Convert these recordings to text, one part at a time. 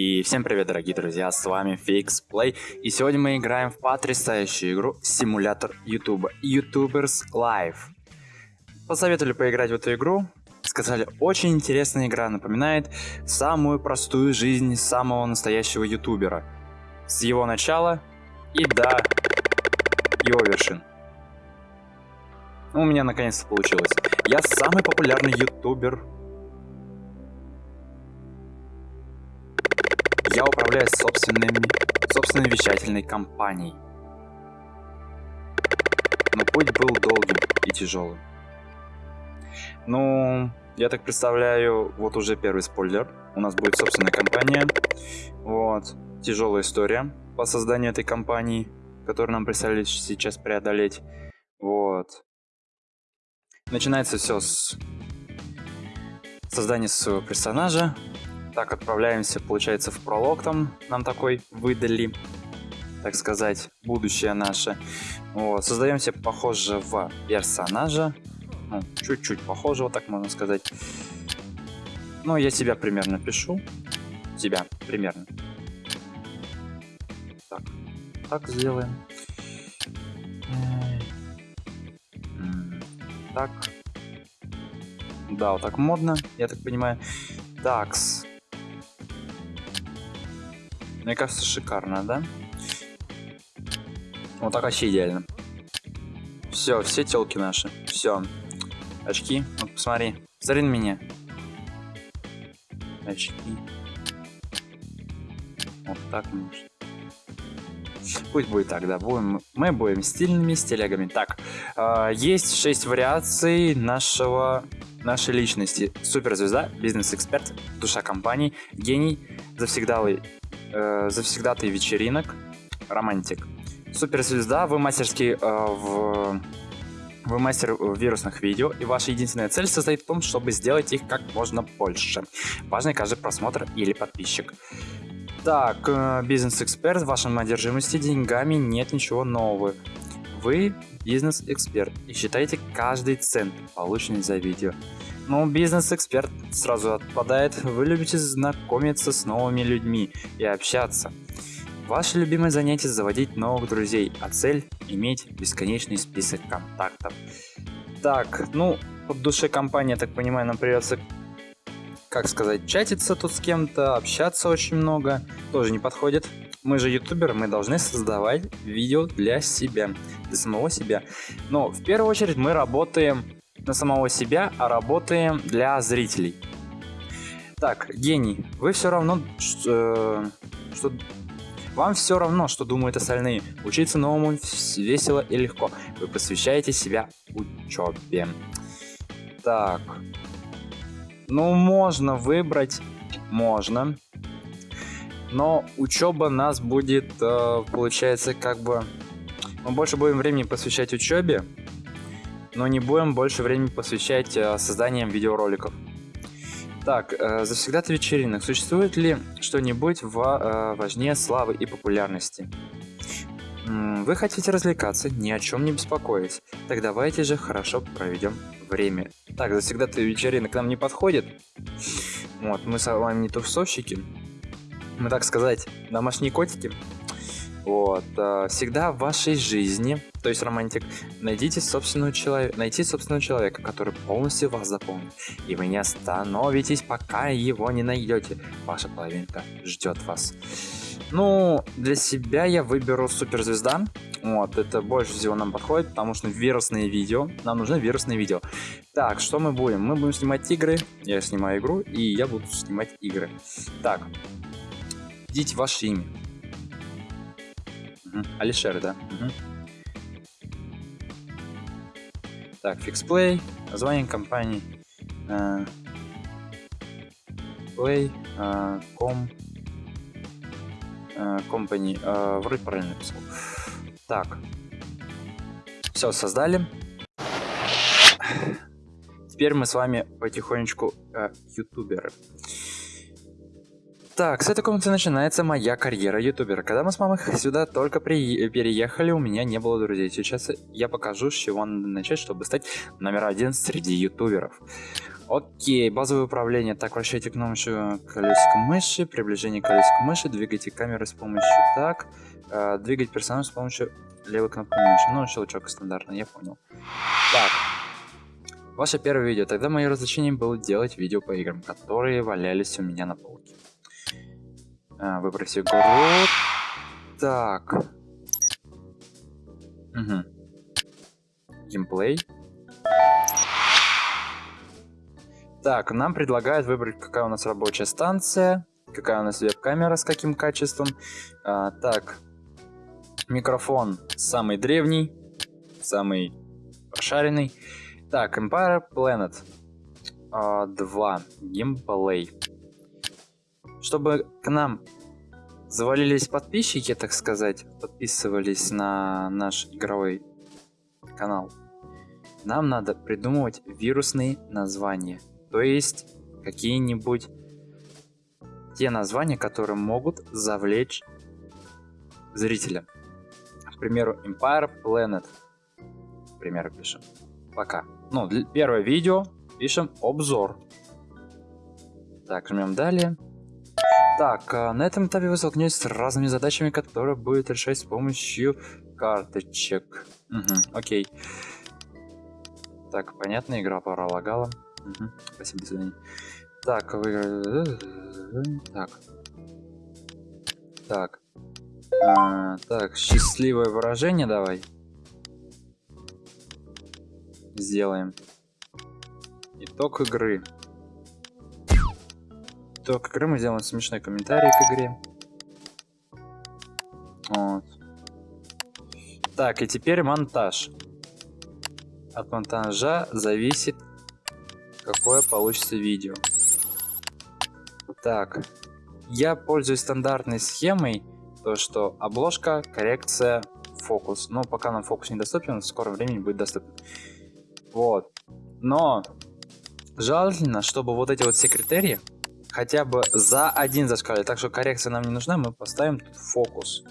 И всем привет, дорогие друзья, с вами Fix Play, и сегодня мы играем в потрясающую игру Симулятор Ютуба, YouTubers Live. Посоветовали поиграть в эту игру, сказали, очень интересная игра, напоминает самую простую жизнь самого настоящего ютубера. С его начала и до его вершин. У меня наконец-то получилось. Я самый популярный ютубер Я управляю собственными, собственной вещательной компанией. Но путь был долгим и тяжелым. Ну, я так представляю, вот уже первый спойлер. У нас будет собственная компания. Вот. Тяжелая история по созданию этой компании, которую нам представили сейчас преодолеть. Вот. Начинается все с создания своего персонажа, так, отправляемся, получается, в пролог там нам такой выдали, так сказать, будущее наше. Вот, создаем себе похожего персонажа, ну, чуть-чуть похожего, так можно сказать. Ну, я себя примерно пишу, себя примерно. Так, так сделаем. Так. Да, вот так модно, я так понимаю. Такс. Мне кажется, шикарно, да? Вот так вообще идеально. Все, все телки наши. Все. Очки. Вот посмотри. Посмотри на меня. Очки. Вот так может. Пусть будет так, да. Будем, мы будем стильными стилягами. Так, э, есть 6 вариаций нашего нашей личности. Суперзвезда, бизнес-эксперт, душа компании, гений, завсегдалый э, завсегдатый вечеринок, романтик. Суперзвезда, вы мастерский э, в... Вы мастер вирусных видео, и ваша единственная цель состоит в том, чтобы сделать их как можно больше. Важный каждый просмотр или подписчик. Так, э, бизнес-эксперт, в вашем одержимости деньгами нет ничего нового. Вы бизнес-эксперт и считаете каждый цент, полученный за видео. Ну, бизнес-эксперт сразу отпадает. Вы любите знакомиться с новыми людьми и общаться. Ваше любимое занятие – заводить новых друзей, а цель – иметь бесконечный список контактов. Так, ну, под душе компания, так понимаю, нам придется, как сказать, чатиться тут с кем-то, общаться очень много. Тоже не подходит. Мы же ютуберы, мы должны создавать видео для себя, для самого себя. Но в первую очередь мы работаем на самого себя, а работаем для зрителей. Так, гений, вы все равно, что, что вам все равно, что думают остальные. Учиться новому весело и легко. Вы посвящаете себя учебе. Так. Ну, можно выбрать. Можно. Но учеба нас будет, э, получается, как бы... Мы больше будем времени посвящать учебе, но не будем больше времени посвящать э, созданием видеороликов. Так, э, завсегда-то вечеринок. Существует ли что-нибудь э, важнее славы и популярности? Вы хотите развлекаться, ни о чем не беспокоясь. Так давайте же хорошо проведем время. Так, завсегда-то вечеринок к нам не подходит. Вот, мы с вами не тусовщики. Мы, так сказать, домашние котики. Вот. Э, всегда в вашей жизни, то есть романтик, найдите собственного человека, найти собственного человека, который полностью вас заполнит. И вы не остановитесь, пока его не найдете. Ваша половинка ждет вас. Ну, для себя я выберу суперзвезда. Вот, это больше всего нам подходит, потому что вирусные видео. Нам нужны вирусные видео. Так, что мы будем? Мы будем снимать игры. Я снимаю игру, и я буду снимать игры. Так, введите ваше имя. Угу. Алишер, да? Угу. Так, FixPlay, название компании. Uh, play, com, uh, company. Uh, вроде правильно написал. Так. Все, создали. Теперь мы с вами потихонечку uh, ютуберы. Так, с этой комнаты начинается моя карьера ютубера. Когда мы с мамой сюда только при... переехали, у меня не было друзей. Сейчас я покажу, с чего надо начать, чтобы стать номер один среди ютуберов. Окей, базовое управление. Так, вращайте кнопку колесико мыши, приближение колесико мыши, двигайте камеры с помощью так, э, двигать персонаж с помощью левой кнопки мыши. Ну, щелчок стандартный, я понял. Так, Ваше первое видео. Тогда мое развлечение было делать видео по играм, которые валялись у меня на полке. А, выброси город. Так. Угу. Геймплей. Так, нам предлагают выбрать, какая у нас рабочая станция, какая у нас веб-камера с каким качеством. А, так, микрофон самый древний, самый прошаренный. Так, Empire Planet а, 2. Геймплей. Чтобы к нам завалились подписчики, так сказать, подписывались на наш игровой канал, нам надо придумывать вирусные названия. То есть какие-нибудь те названия, которые могут завлечь зрителя. К примеру, Empire Planet. К примеру, пишем. Пока. Ну, первое видео пишем обзор. Так, жмем далее. Так, а на этом этапе вы столкнетесь с разными задачами, которые будет решать с помощью карточек. Угу, окей. Так, понятно, игра пора лагала. Угу, спасибо, до свидания. Так, вы... Так. Так. А, так, счастливое выражение давай сделаем. Итог игры. Итог игры мы сделаем смешной комментарий к игре. Вот. Так, и теперь монтаж. От монтажа зависит, какое получится видео. Так, я пользуюсь стандартной схемой, то что обложка, коррекция, фокус. Но пока нам фокус недоступен, в скором времени будет доступен. Вот. Но желательно, чтобы вот эти вот все критерии хотя бы за один зашкали. Так что коррекция нам не нужна, мы поставим тут фокус.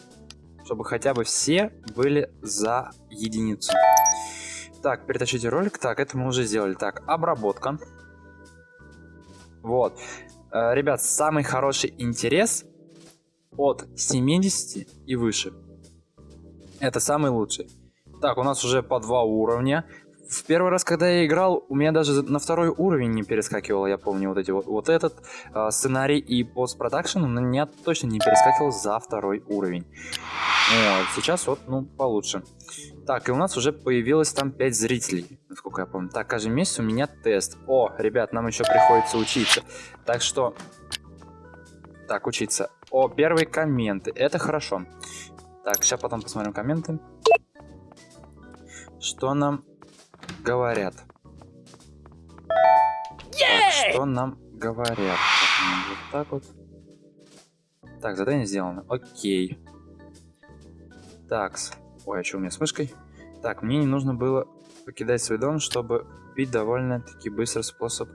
Чтобы хотя бы все были за единицу. Так, перетащите ролик. Так, это мы уже сделали. Так, обработка. Вот. Э, ребят, самый хороший интерес от 70 и выше. Это самый лучший. Так, у нас уже по два уровня в первый раз, когда я играл, у меня даже на второй уровень не перескакивало, я помню, вот эти вот, вот этот э, сценарий и постпродакшн у меня точно не перескакивал за второй уровень. Вот, сейчас вот, ну, получше. Так, и у нас уже появилось там 5 зрителей, насколько я помню. Так, каждый месяц у меня тест. О, ребят, нам еще приходится учиться. Так что... Так, учиться. О, первые комменты, это хорошо. Так, сейчас потом посмотрим комменты. Что нам говорят? Так, что нам говорят? Вот так вот. Так, задание сделано. Окей. Такс. Ой, а что у меня с мышкой? Так, мне не нужно было покидать свой дом, чтобы купить довольно-таки быстрый способ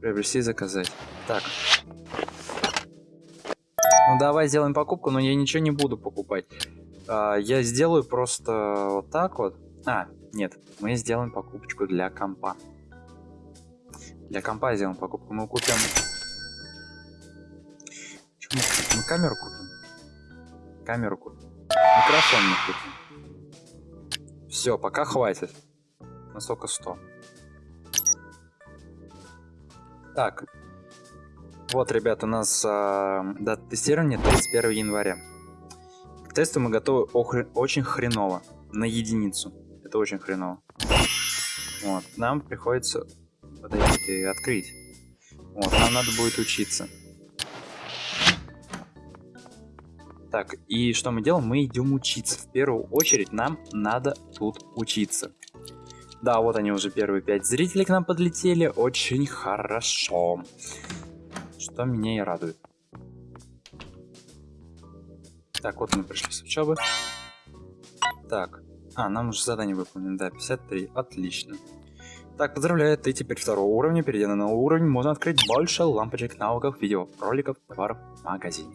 приобрести и заказать. Так. Ну давай сделаем покупку, но я ничего не буду покупать. А, я сделаю просто вот так вот. А, нет, мы сделаем покупочку для компа. Для компа сделаем покупку. Мы купим... Мы купим? Мы камеру купим. Камеру купим. Микрофон мы купим. Все, пока хватит. На сколько 100. Так. Вот, ребята, у нас э, дата тестирования 31 января. К тесту мы готовы очень хреново. На единицу это очень хреново. Вот, нам приходится подойти открыть. Вот, нам надо будет учиться. Так, и что мы делаем? Мы идем учиться. В первую очередь нам надо тут учиться. Да, вот они уже первые пять зрителей к нам подлетели. Очень хорошо. Что меня и радует. Так, вот мы пришли с учебы. Так, а, нам уже задание выполнено, да, 53, отлично. Так, поздравляю, ты теперь второго уровня, перейдя на новый уровень, можно открыть больше лампочек, навыков, видео, роликов, товаров в магазине.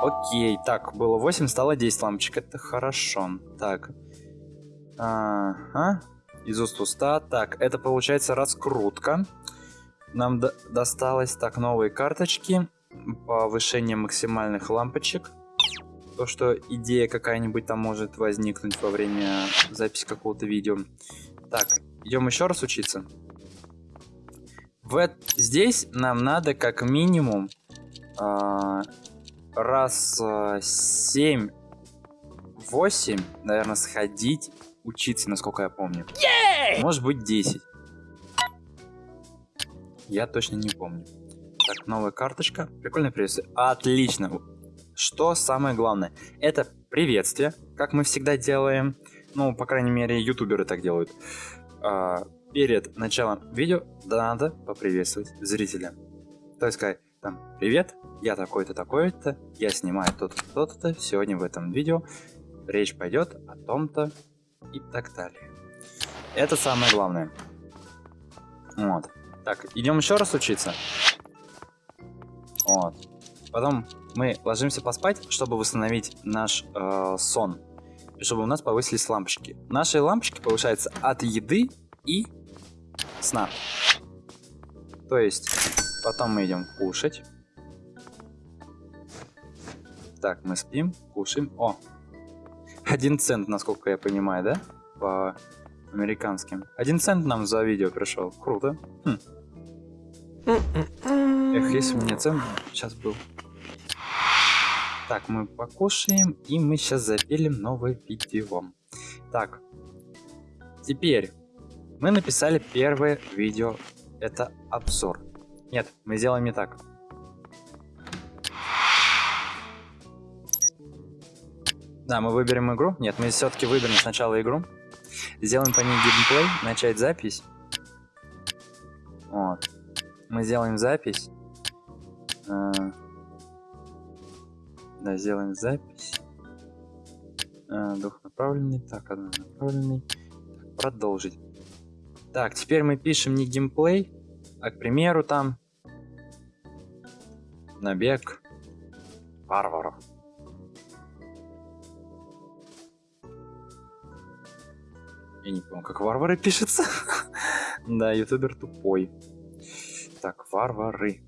Окей, так, было 8, стало 10 лампочек, это хорошо. Так, ага, из уст уста, так, это получается раскрутка. Нам до досталось, так, новые карточки, повышение максимальных лампочек. То, что идея какая-нибудь там может возникнуть во время записи какого-то видео. Так, идем еще раз учиться. В здесь нам надо как минимум э раз э, 7-8, наверное, сходить учиться, насколько я помню. Yeah! Может быть 10. Я точно не помню. Так, новая карточка. Прикольное приветствие. Отлично. Что самое главное? Это приветствие, как мы всегда делаем. Ну, по крайней мере, ютуберы так делают. А, перед началом видео надо поприветствовать зрителя. То есть сказать, там, привет, я такой-то, такой-то, я снимаю то-то, то-то, сегодня в этом видео речь пойдет о том-то и так далее. Это самое главное. Вот. Так, идем еще раз учиться. Вот. Потом мы ложимся поспать, чтобы восстановить наш э, сон. И чтобы у нас повысились лампочки. Наши лампочки повышаются от еды и сна. То есть, потом мы идем кушать. Так, мы спим, кушаем. О, один цент, насколько я понимаю, да? По американским. Один цент нам за видео пришел. Круто. Хм. Эх, если бы мне цент сейчас был. Так, мы покушаем, и мы сейчас запилим новое видео. Так, теперь мы написали первое видео. Это обзор. Нет, мы сделаем не так. Да, мы выберем игру. Нет, мы все-таки выберем сначала игру. Сделаем по ней геймплей, начать запись. Вот. Мы сделаем запись. А... Да, сделаем запись. А, двухнаправленный. Так, однонаправленный. Так, продолжить. Так, теперь мы пишем не геймплей, а, к примеру, там набег варваров. Я не помню, как варвары пишется. да, ютубер тупой. Так, варвары.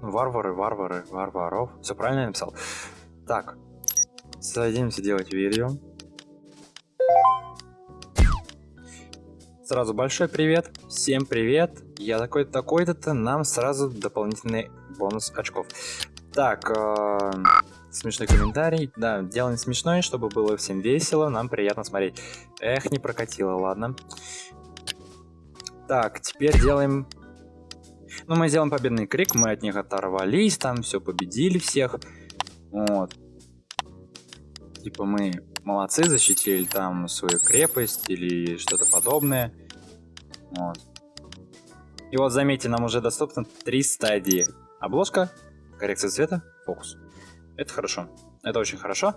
Ну, варвары, варвары, варваров. Все правильно я написал? Так, садимся делать видео. Сразу большой привет, всем привет, я такой-то, такой-то, нам сразу дополнительный бонус очков. Так, э, смешной комментарий. Да, делаем смешной, чтобы было всем весело, нам приятно смотреть. Эх, не прокатило, ладно. Так, теперь делаем... Ну, мы сделаем победный крик, мы от них оторвались, там все победили всех. Вот. Типа мы молодцы, защитили там свою крепость или что-то подобное. Вот. И вот заметьте, нам уже доступно три стадии. Обложка, Коррекция цвета, фокус. Это хорошо. Это очень хорошо.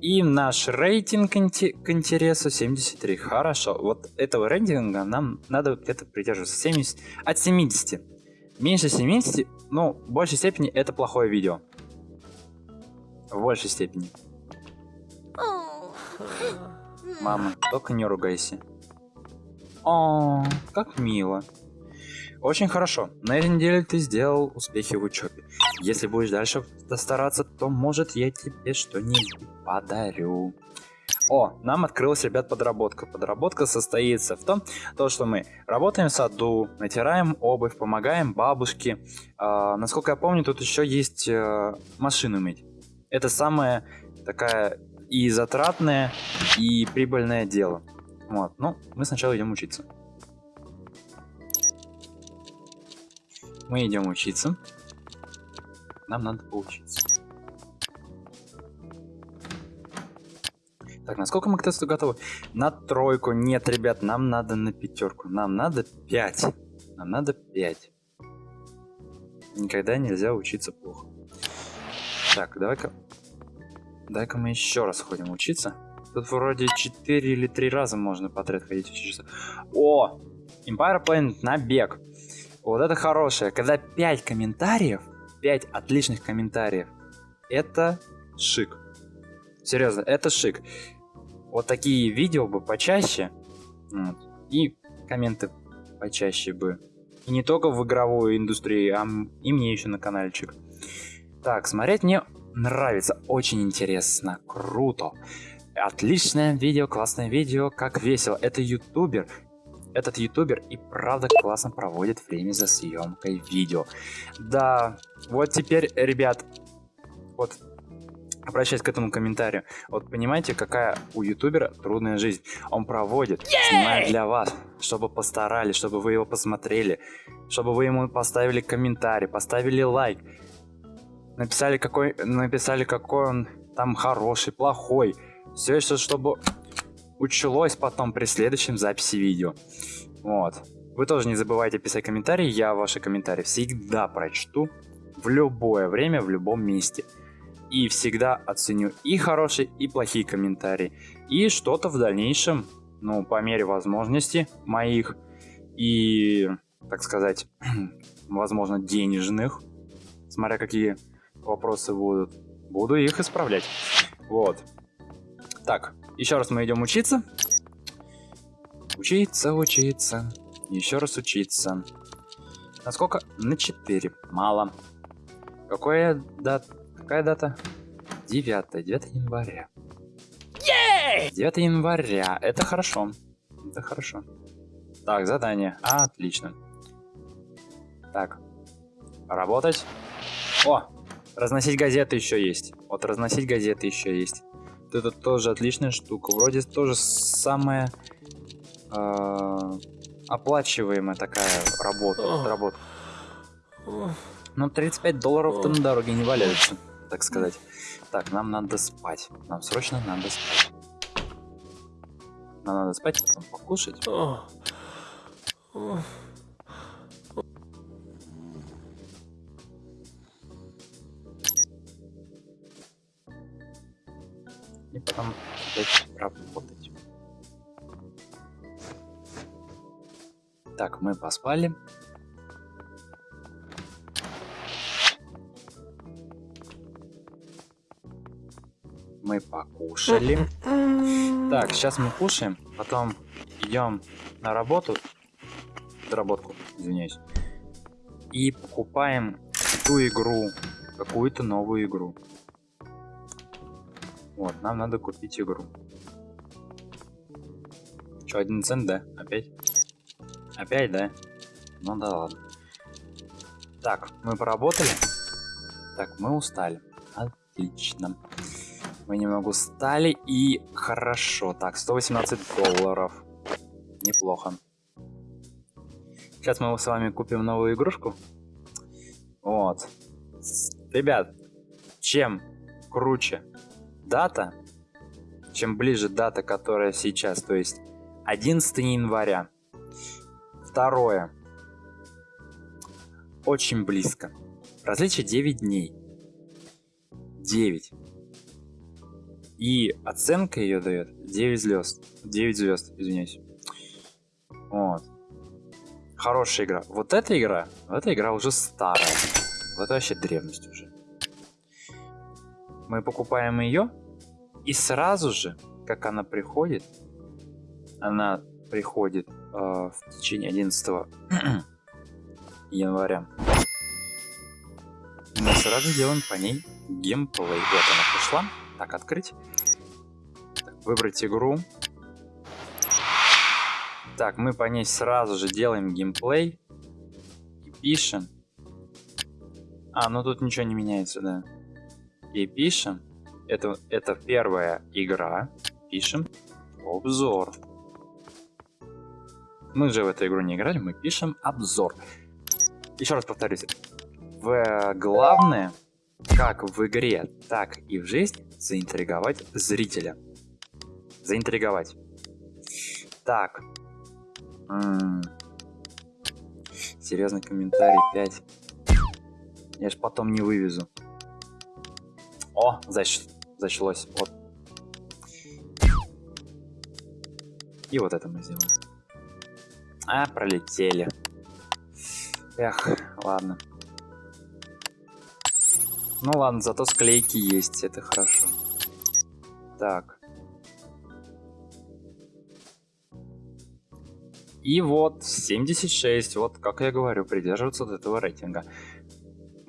И наш рейтинг к интересу 73. Хорошо. Вот этого рейтинга нам надо где-то придерживаться. 70, от 70. Меньше 70, ну, в большей степени это плохое видео. В большей степени. Мама, только не ругайся. О, как мило. Очень хорошо. На этой неделе ты сделал успехи в учебе. Если будешь дальше стараться, то может я тебе что-нибудь подарю. О, нам открылась, ребят, подработка. Подработка состоится в том, то, что мы работаем в саду, натираем обувь, помогаем бабушке. А, насколько я помню, тут еще есть а, машину мыть. Это самое такая и затратное, и прибыльное дело. Вот, ну, мы сначала идем учиться. Мы идем учиться. Нам надо поучиться. Так, насколько мы к тесту готовы? На тройку. Нет, ребят, нам надо на пятерку. Нам надо 5. Нам надо 5. Никогда нельзя учиться плохо. Так, давай-ка... дай-ка мы еще раз ходим учиться. Тут вроде 4 или 3 раза можно подряд ходить учиться. О! Empire Planet на бег. Вот это хорошее. Когда 5 комментариев, 5 отличных комментариев, это шик. Серьезно, это шик. Вот такие видео бы почаще. Вот, и комменты почаще бы. И не только в игровой индустрии, а и мне еще на каналчик. Так, смотреть мне нравится, очень интересно, круто. Отличное видео, классное видео, как весело. Это ютубер, этот ютубер и правда классно проводит время за съемкой видео. Да, вот теперь, ребят, вот обращаясь к этому комментарию, вот понимаете, какая у ютубера трудная жизнь. Он проводит, снимает для вас, чтобы постарались, чтобы вы его посмотрели, чтобы вы ему поставили комментарий, поставили лайк, написали какой, написали какой он там хороший, плохой. Все это, чтобы училось потом при следующем записи видео. Вот. Вы тоже не забывайте писать комментарии, я ваши комментарии всегда прочту в любое время, в любом месте. И всегда оценю и хорошие, и плохие комментарии. И что-то в дальнейшем, ну, по мере возможности моих и, так сказать, возможно, денежных, смотря какие вопросы будут, буду их исправлять. Вот. Так, еще раз мы идем учиться. Учиться, учиться. Еще раз учиться. Насколько? На 4. Мало. Какое дат... Какая дата? 9. 9 января. 9 января. Это хорошо. Это хорошо. Так, задание. Отлично. Так. Работать. О, разносить газеты еще есть. Вот разносить газеты еще есть. Это тоже отличная штука. Вроде тоже самая э, оплачиваемая такая работа. работа. Но 35 долларов-то на дороге не валяются, так сказать. Так, нам надо спать. Нам срочно надо спать. Нам надо спать, потом покушать. Потом опять работать. Так, мы поспали. Мы покушали. Так, сейчас мы кушаем, потом идем на работу, доработку, извиняюсь, и покупаем ту игру, какую-то новую игру. Вот, нам надо купить игру. Че, один цент, да? Опять? Опять, да? Ну да ладно. Так, мы поработали. Так, мы устали. Отлично. Мы немного устали и хорошо. Так, 118 долларов. Неплохо. Сейчас мы с вами купим новую игрушку. Вот. Ребят, чем круче дата, чем ближе дата, которая сейчас, то есть 11 января. Второе. Очень близко. Различие 9 дней. 9. И оценка ее дает 9 звезд. 9 звезд, извиняюсь. Вот. Хорошая игра. Вот эта игра, вот эта игра уже старая. Вот вообще древность уже. Мы покупаем ее, и сразу же, как она приходит, она приходит э, в течение 11 января. Мы сразу делаем по ней геймплей. Вот она пришла. Так, открыть. Так, выбрать игру. Так, мы по ней сразу же делаем геймплей. И пишем. А, ну тут ничего не меняется, да. И пишем это, это первая игра. Пишем обзор. Мы же в эту игру не играли, мы пишем обзор. Еще раз повторюсь. В главное, как в игре, так и в жизни, заинтриговать зрителя. Заинтриговать. Так. М -м. Серьезный комментарий 5. Я ж потом не вывезу. О, значит, зачлось. Вот. И вот это мы сделаем. А, пролетели. Эх, ладно. Ну ладно, зато склейки есть, это хорошо. Так. И вот 76, вот как я говорю, придерживаться вот этого рейтинга.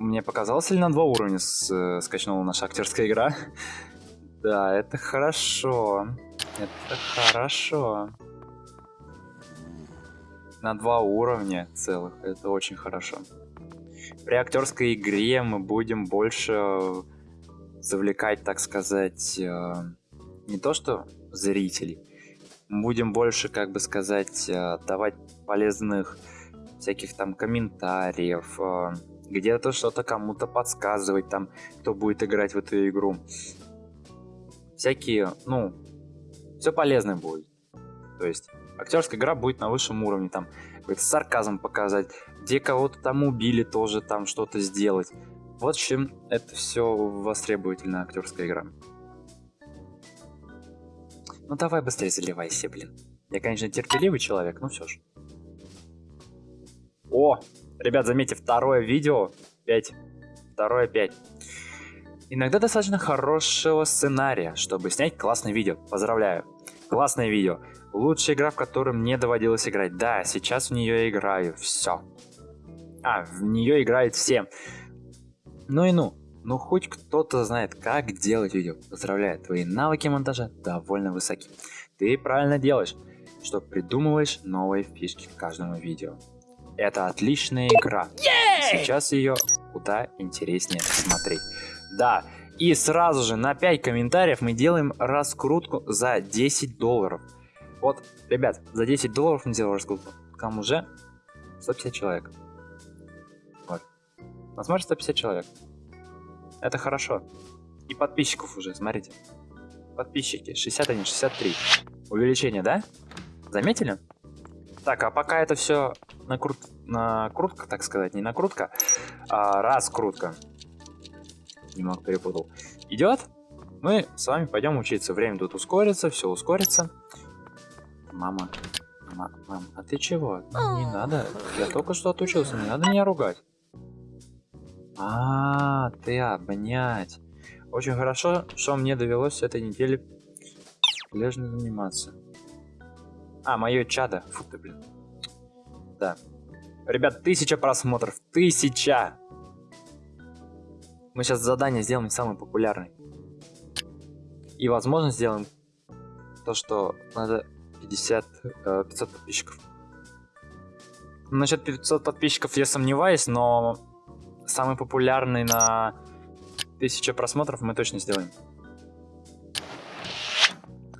Мне показалось ли на два уровня с, э, скачнула наша актерская игра? да, это хорошо. Это хорошо. На два уровня целых, это очень хорошо. При актерской игре мы будем больше завлекать, так сказать, э, не то что зрителей, будем больше, как бы сказать, э, давать полезных всяких там комментариев, где-то что-то кому-то подсказывать, там, кто будет играть в эту игру. Всякие, ну, все полезное будет. То есть, актерская игра будет на высшем уровне, там, какой-то сарказм показать, где кого-то там убили, тоже там что-то сделать. Вот чем это все востребовательная актерская игра. Ну давай быстрее заливайся, блин. Я, конечно, терпеливый человек, но все же. О, ребят, заметьте, второе видео 5. Второе 5. Иногда достаточно хорошего сценария, чтобы снять классное видео. Поздравляю. Классное видео. Лучшая игра, в которой мне доводилось играть. Да, сейчас в нее играю. Все. А, в нее играют все. Ну и ну. Ну хоть кто-то знает, как делать видео. Поздравляю, твои навыки монтажа довольно высоки. Ты правильно делаешь, что придумываешь новые фишки к каждому видео. Это отличная игра. Сейчас ее куда интереснее смотреть. Да, и сразу же на 5 комментариев мы делаем раскрутку за 10 долларов. Вот, ребят, за 10 долларов мы делаем раскрутку. Там уже 150 человек. Вот. Нас может 150 человек. Это хорошо. И подписчиков уже, смотрите. Подписчики, 61, 63. Увеличение, да? Заметили? Так, а пока это все накрут... накрутка, так сказать, не накрутка, а раскрутка. Немного перепутал. Идет? Мы с вами пойдем учиться. Время тут ускорится, все ускорится. Мама, мама, мам, а ты чего? Не надо, я только что отучился, не надо меня ругать. А, ты обнять. Очень хорошо, что мне довелось этой неделе лежно заниматься. А, мое чадо. Фу ты, блин. Да. Ребят, тысяча просмотров. Тысяча! Мы сейчас задание сделаем самый популярный. И, возможно, сделаем то, что надо 50, 500 э, подписчиков. Насчет 500 подписчиков я сомневаюсь, но самый популярный на 1000 просмотров мы точно сделаем.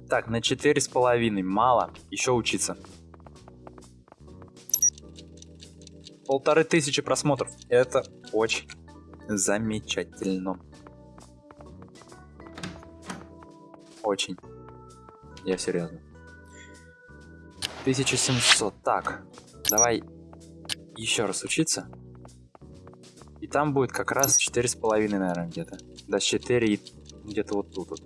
Так, на четыре с половиной. Мало. Еще учиться. Полторы тысячи просмотров. Это очень замечательно. Очень. Я серьезно. 1700. Так, давай еще раз учиться. И там будет как раз 4,5, наверное, где-то. Да, 4 где-то вот тут вот.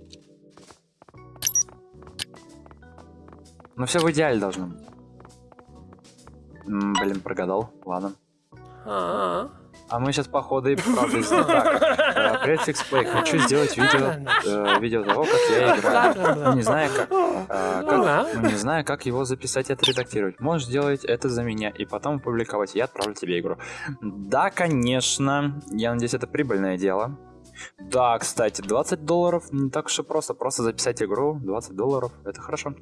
Но все в идеале должно быть. М блин, прогадал. Ладно. А, -а, мы сейчас походу и правда так. Привет, Фиксплей. Хочу сделать видео, э, видео того, как я играю. Ну, не знаю как, э, как ну, не знаю, как его записать и отредактировать. Можешь сделать это за меня и потом опубликовать. Я отправлю тебе игру. Да, конечно. Я надеюсь, это прибыльное дело. Да, кстати, 20 долларов не так уж и просто. Просто записать игру, 20 долларов, это хорошо.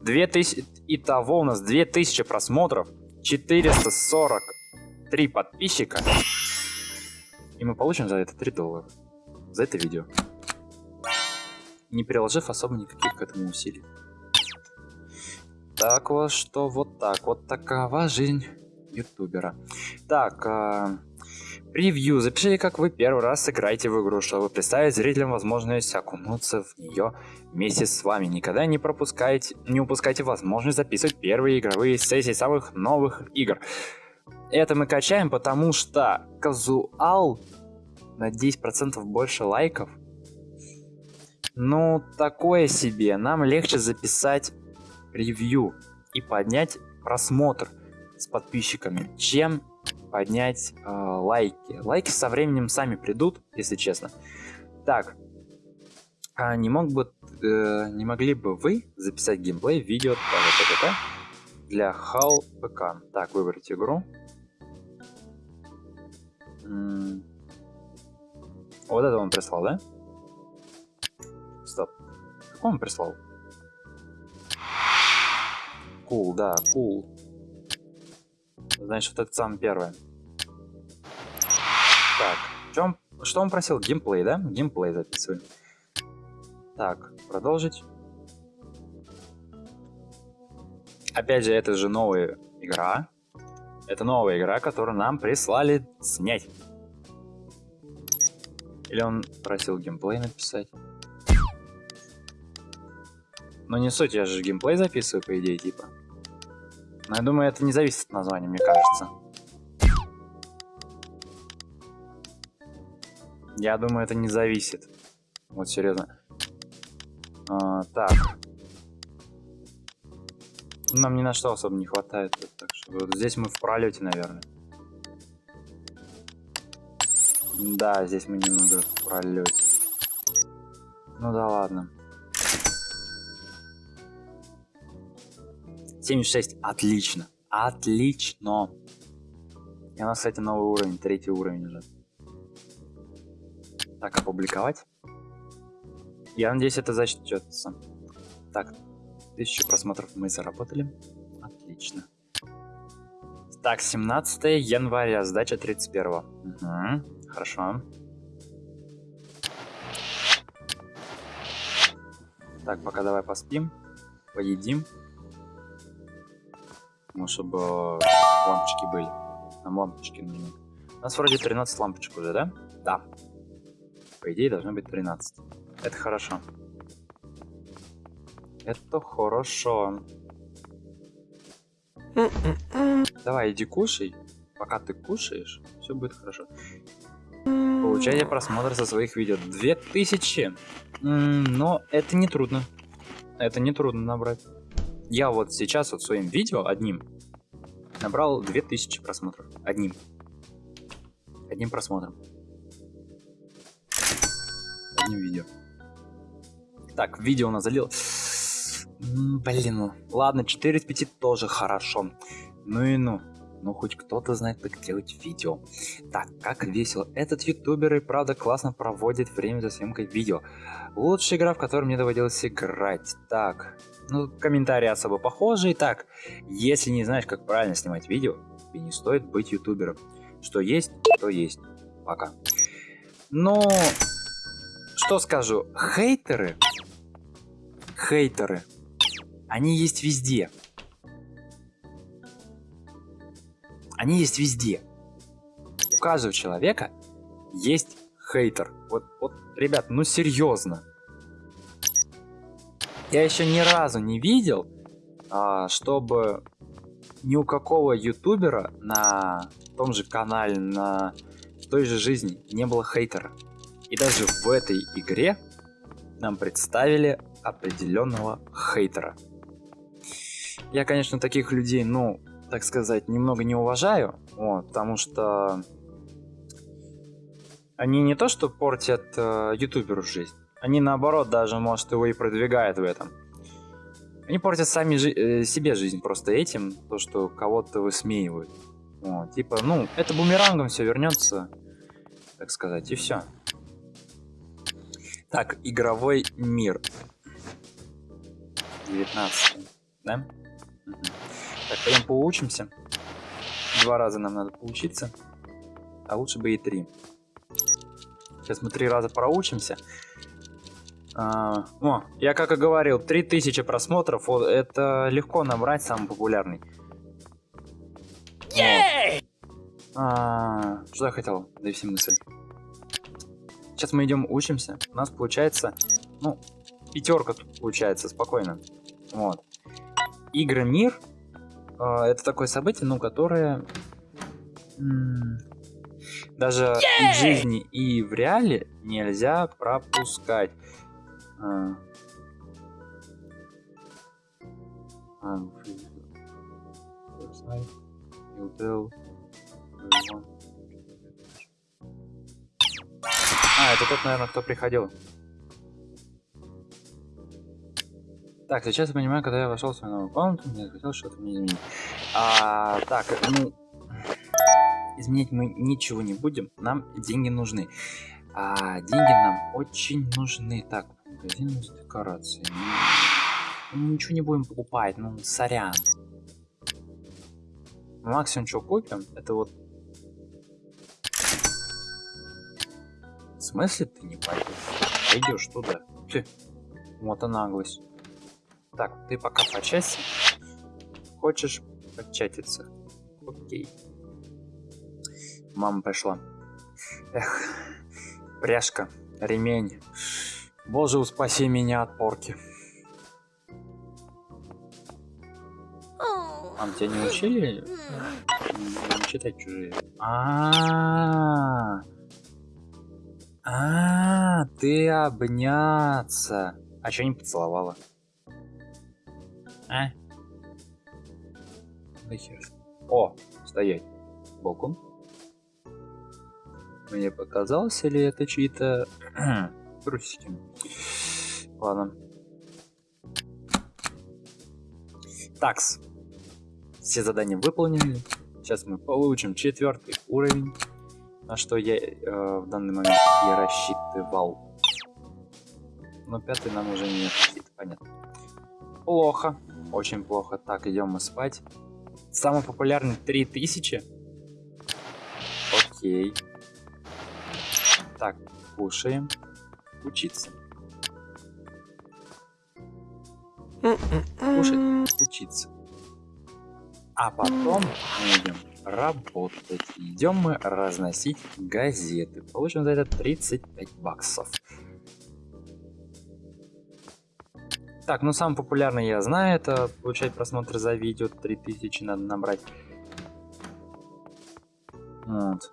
2000, итого у нас 2000 просмотров, 443 подписчика. И мы получим за это 3 доллара. За это видео. Не приложив особо никаких к этому усилий. Так вот, что вот так. Вот такова жизнь ютубера. Так, э, превью. Запишите, как вы первый раз играете в игру, чтобы представить зрителям возможность окунуться в нее вместе с вами. Никогда не пропускайте, не упускайте возможность записывать первые игровые сессии самых новых игр. Это мы качаем, потому что казуал на 10% больше лайков. Ну, такое себе. Нам легче записать ревью и поднять просмотр с подписчиками, чем поднять э, лайки. Лайки со временем сами придут, если честно. Так, а не мог бы, э, не могли бы вы записать геймплей видео для HAL ПК? Так, выбрать игру. Вот это он прислал, да? Стоп. Какой он прислал? Кул, cool, да, кул. Cool. Значит, вот это самое первое. Так, чем, что он просил? Геймплей, да? Геймплей записываем. Так, продолжить. Опять же, это же новая игра. Это новая игра, которую нам прислали снять. Или он просил геймплей написать? Но не суть, я же геймплей записываю, по идее, типа. Но я думаю, это не зависит от названия, мне кажется. Я думаю, это не зависит. Вот серьезно. А, так. Нам ни на что особо не хватает. Так что вот здесь мы в пролете, наверное. Да, здесь мы немного в пролете. Ну да ладно. 76. Отлично. Отлично. И у нас, кстати, новый уровень, третий уровень уже. Так, опубликовать. Я надеюсь, это зачтется. Так, тысячу просмотров мы заработали. Отлично. Так, 17 января, сдача 31. Угу, хорошо. Так, пока давай поспим, поедим. Ну, чтобы лампочки были. Нам лампочки нужны. У нас вроде 13 лампочек уже, да? Да. По идее, должно быть 13. Это хорошо. Это хорошо. Давай, иди кушай. Пока ты кушаешь, все будет хорошо. Получайте просмотр со своих видео. 2000. Но это не трудно. Это не трудно набрать. Я вот сейчас вот своим видео одним набрал 2000 просмотров. Одним. Одним просмотром. Одним видео. Так, видео у нас залил. Блин, ну ладно, 4 из 5 тоже хорошо. Ну и ну. Ну, хоть кто-то знает, как делать видео. Так, как весело. Этот ютубер и правда классно проводит время за съемкой видео. Лучшая игра, в которой мне доводилось играть. Так, ну, комментарии особо похожие. Так, если не знаешь, как правильно снимать видео, тебе не стоит быть ютубером. Что есть, то есть. Пока. Но, что скажу, хейтеры хейтеры. Они есть везде. Они есть везде. У каждого человека есть хейтер. Вот, вот, ребят, ну серьезно. Я еще ни разу не видел, а, чтобы ни у какого ютубера на том же канале, на той же жизни не было хейтера. И даже в этой игре нам представили определенного хейтера. Я, конечно, таких людей, ну, так сказать, немного не уважаю, вот, потому что они не то что портят э, ютуберу жизнь, они наоборот даже, может, его и продвигают в этом. Они портят сами жи э, себе жизнь просто этим, то, что кого-то высмеивают. Вот, типа, ну, это бумерангом все вернется, так сказать, и все. Так, игровой мир. 19, да? Угу. Так, пойдем поучимся. Два раза нам надо поучиться. А лучше бы и три. Сейчас мы три раза проучимся. А, о, я как и говорил, 3000 просмотров, вот, это легко набрать самый популярный. А, что я хотел довести мысль? Сейчас мы идем учимся. У нас получается, ну, пятерка тут получается, спокойно. Вот. Игры Мир это такое событие, ну, которое даже и в жизни, и в реале нельзя пропускать. А. А. А, это тот, наверное, кто приходил. Так, сейчас я понимаю, когда я вошел в свою новую комнату, мне захотелось что-то мне изменить. А, так, ну, изменять мы ничего не будем, нам деньги нужны. А деньги нам очень нужны. Так, магазин с декорацией. Мы ничего не будем покупать, ну, сорян. Максимум, что купим, это вот... В смысле ты не пойдешь? Пойдешь туда. Ты. Вот и наглость. Так, ты пока по части. Хочешь початиться? Окей. Мама пришла. Эх, пряжка, ремень. Боже, упаси меня от порки. Мам, тебя не учили читать чужие? А, а, ты обняться. А что не поцеловала? А? О, стоять. Балкон? Мне показалось, или это чьи-то трусики? Ладно. Такс. Все задания выполнены. Сейчас мы получим четвертый уровень, на что я э, в данный момент и рассчитывал. Но пятый нам уже не рассчитывает, понятно. Плохо. Очень плохо. Так, идем мы спать. Самый популярный 3000. Окей. Так, кушаем. Учиться. Кушать, учиться. А потом мы идем работать. Идем мы разносить газеты. Получим за это 35 баксов. Так, ну самый популярный я знаю, это получать просмотры за видео 3000 надо набрать. Вот.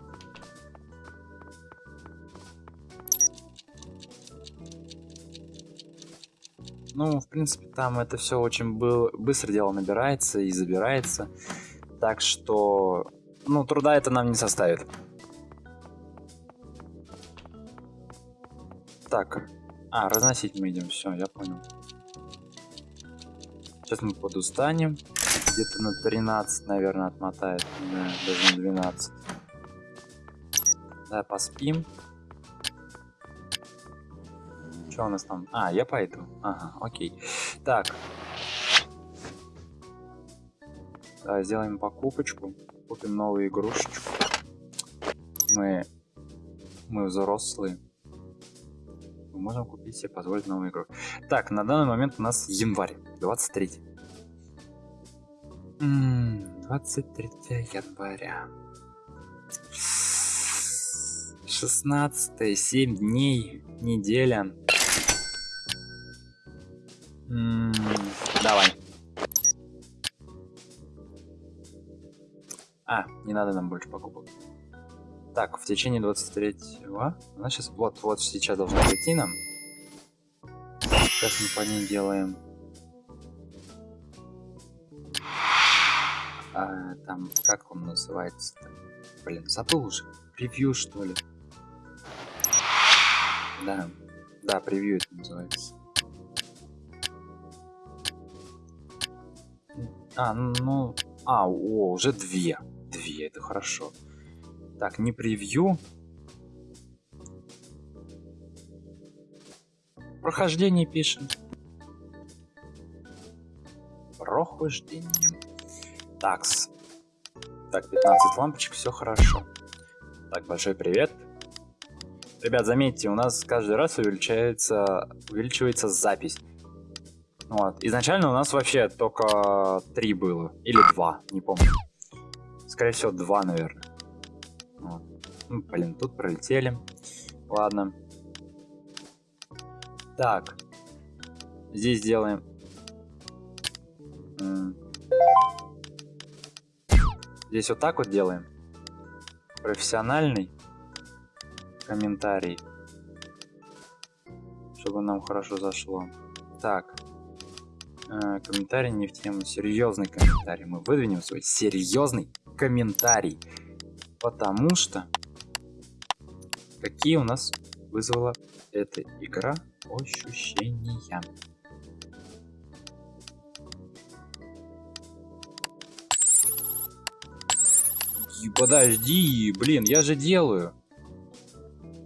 Ну, в принципе, там это все очень был... быстро дело набирается и забирается. Так что, ну, труда это нам не составит. Так, а, разносить мы идем, все, я понял. Сейчас мы подустанем. Где-то на 13, наверное, отмотает. Да, даже на 12. Да, поспим. Что у нас там? А, я пойду. Ага, окей. Так. Да, сделаем покупочку. Купим новую игрушечку. Мы... Мы взрослые. Мы можем купить себе, позволить новую игру. Так, на данный момент у нас январь. 23. М, 23 января. 16 7 дней неделя. М, давай. А не надо нам больше покупок. Так в течение 23 она сейчас вот вот сейчас должна прийти нам. Сейчас мы по ней делаем а, там как он называется -то? блин забыл уже превью что ли да, да, превью это называется. А, ну, а, о, уже две. Две, это хорошо. Так, не превью. Прохождение пишем. Прохождение. Такс. Так, 15 лампочек, все хорошо. Так, большой привет. Ребят, заметьте, у нас каждый раз увеличивается, увеличивается запись. Вот. Изначально у нас вообще только три было. Или два, не помню. Скорее всего, два, наверное. Вот. Ну, блин, тут пролетели. Ладно. Так. Здесь делаем... Здесь вот так вот делаем. Профессиональный комментарий. чтобы нам хорошо зашло. Так. Э, комментарий не в тему. Серьезный комментарий. Мы выдвинем свой серьезный комментарий. Потому что... Какие у нас вызвала эта игра ощущения? Подожди, блин, я же делаю.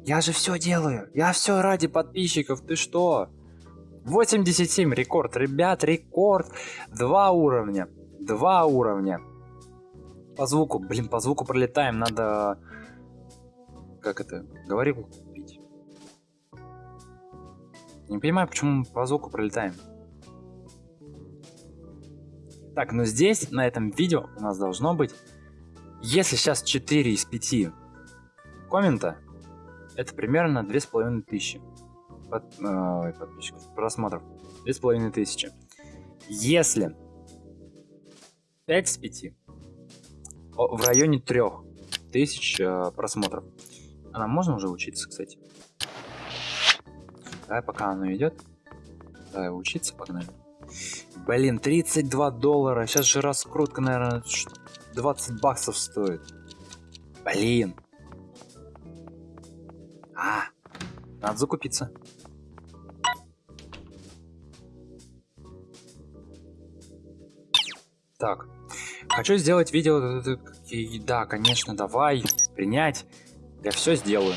Я же все делаю. Я все ради подписчиков. Ты что? 87 рекорд, ребят, рекорд. Два уровня. Два уровня. По звуку, блин, по звуку пролетаем. Надо... Как это? Говорил купить. Не понимаю, почему по звуку пролетаем. Так, ну здесь, на этом видео, у нас должно быть... Если сейчас 4 из 5 коммента, это примерно 2500 под, э, подписчиков, просмотров. 2500. Если 5 с 5, в районе 3000 э, просмотров. А нам можно уже учиться, кстати? Давай, пока оно идет. Давай, учиться, погнали. Блин, 32 доллара. Сейчас же раскрутка, наверное, 20 баксов стоит. Блин. А, надо закупиться. Так, хочу сделать видео. Да, конечно, давай, принять. Я все сделаю.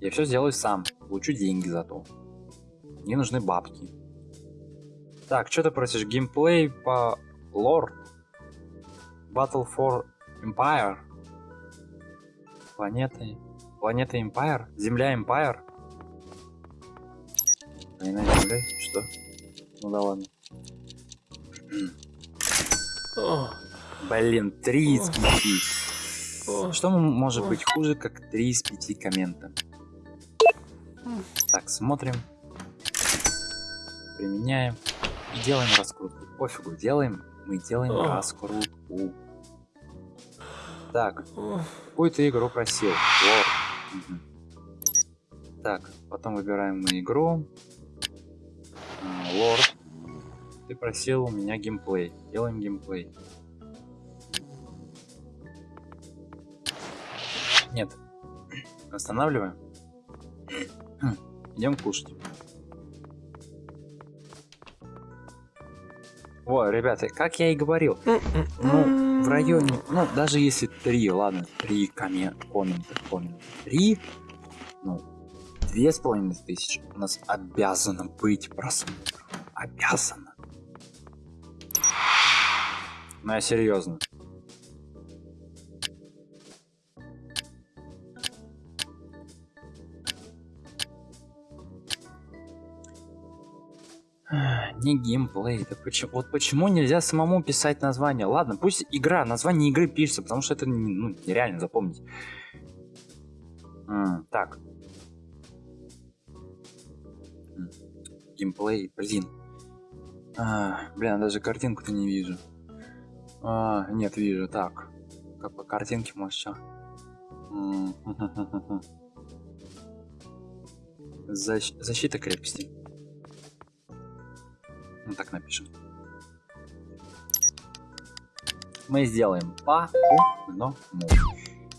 Я все сделаю сам. Получу деньги за то. Мне нужны бабки. Так, что ты просишь? Геймплей по лор? Battle for Empire? Планеты. Планета Empire? Земля Empire? Война Землей? Что? Ну да ладно. Блин, 3 из 5. Что может быть хуже, как 3 из 5 коммента? Так, смотрим. Применяем. Делаем раскрутку. Пофигу, делаем. Мы делаем раскрутку. Так, какую ты игру просил? Лор. Угу. Так, потом выбираем мы игру. А, лорд. Ты просил у меня геймплей. Делаем геймплей. Нет. Останавливаем. Идем кушать. О, ребята, как я и говорил, ну, в районе, ну, даже если три, ладно, три коммента, коммента, коммента, три, ну, две с половиной тысячи у нас обязано быть просмотр. Обязано. Ну, я серьезно. Не геймплей, это почему? Вот почему нельзя самому писать название? Ладно, пусть игра, название игры пишется, потому что это ну, нереально запомнить. -м, так. Геймплей, блин. А, блин, даже картинку-то не вижу. А, нет, вижу, так. Как по картинке, может, что? Защ защита крепости. Ну так напишем. Мы сделаем по одному.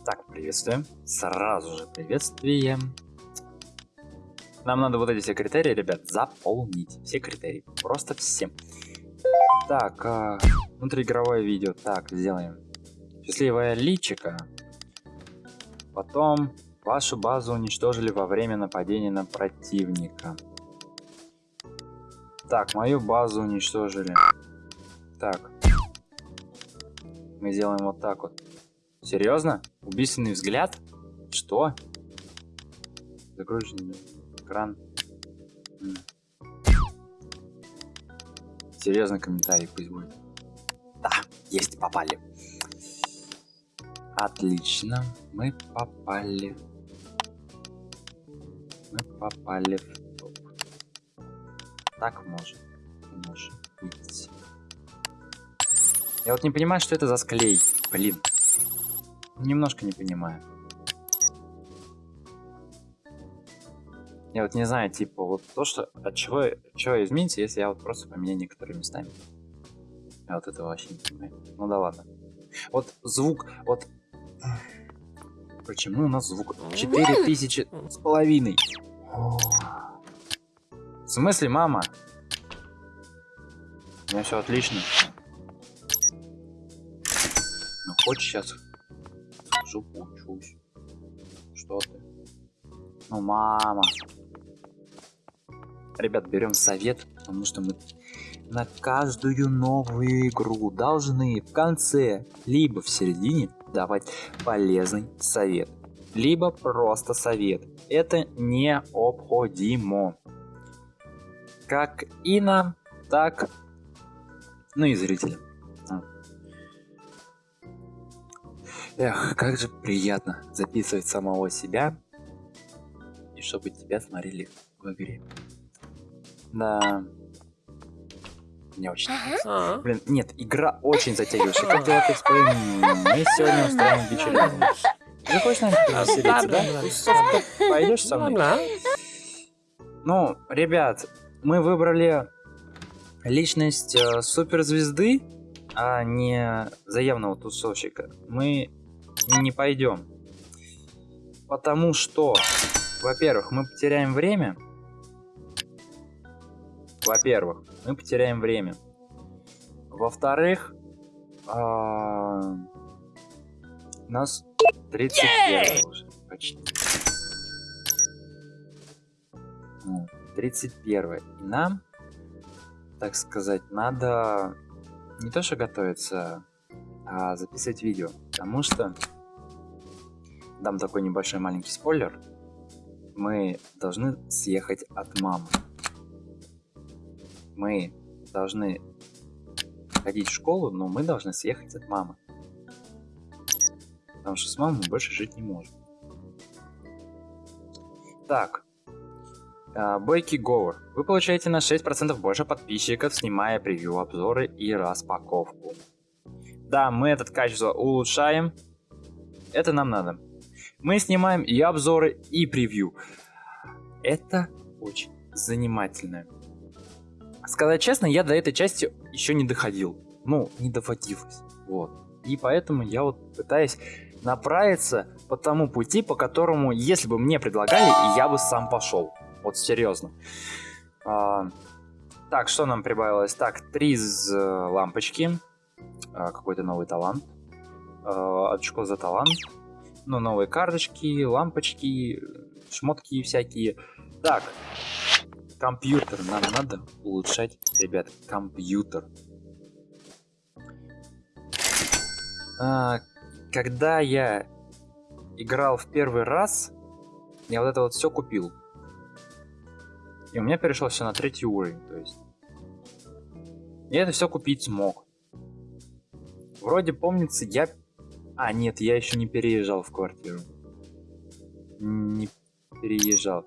Так, приветствуем. Сразу же приветствие. Нам надо вот эти все критерии, ребят, заполнить. Все критерии. Просто все. Так, а, внутриигровое видео. Так, сделаем. Счастливая личика. Потом вашу базу уничтожили во время нападения на противника. Так, мою базу уничтожили. Так. Мы сделаем вот так вот. Серьезно? Убийственный взгляд? Что? Загруженный экран. Серьезный комментарий пусть будет. Да, есть, попали. Отлично, мы попали. Мы попали в так может. Может быть. Я вот не понимаю, что это за склей. Блин. Немножко не понимаю. Я вот не знаю, типа, вот то, что от чего, от чего изменится, если я вот просто поменяю некоторые местами. Я вот этого вообще не понимаю. Ну да ладно. Вот звук, вот... Почему у нас звук 4000 с половиной? В смысле, мама? У меня все отлично. Ну, хоть сейчас схожу, поучусь. Что ты? Ну, мама. Ребят, берем совет, потому что мы на каждую новую игру должны в конце, либо в середине давать полезный совет, либо просто совет. Это необходимо. Как и нам, так ну и зрителям. Эх, как же приятно записывать самого себя и чтобы тебя смотрели в игре. Да. Мне очень нравится. Блин, нет, игра очень затягивающая. Как дела ты Мы сегодня устраиваем вечеринку. Ты хочешь, наверное, повеселиться, да? Пойдешь со мной? Ну, ребят, мы выбрали личность э, суперзвезды, а не заявного тусовщика. Мы не пойдем. Потому что, во-первых, мы потеряем время. Во-первых, мы потеряем время. Во-вторых, а... нас 31 уже почти. 31 и нам, так сказать, надо не то что готовиться, а записывать видео. Потому что, дам такой небольшой маленький спойлер, мы должны съехать от мамы. Мы должны ходить в школу, но мы должны съехать от мамы. Потому что с мамой мы больше жить не можем. Так. А, Бойки Говор. Вы получаете на 6% больше подписчиков, снимая превью, обзоры и распаковку. Да, мы этот качество улучшаем. Это нам надо. Мы снимаем и обзоры, и превью. Это очень занимательно. Сказать честно, я до этой части еще не доходил. Ну, не доводилось. Вот. И поэтому я вот пытаюсь направиться по тому пути, по которому, если бы мне предлагали, я бы сам пошел. Вот серьезно. А, так, что нам прибавилось? Так, три из э, лампочки. А, Какой-то новый талант. А, очко за талант. Ну, новые карточки, лампочки, шмотки всякие. Так, компьютер. Нам надо улучшать, ребят, компьютер. А, когда я играл в первый раз, я вот это вот все купил. И у меня перешло все на третий уровень, то есть. Я это все купить смог. Вроде помнится, я... А, нет, я еще не переезжал в квартиру. Не переезжал.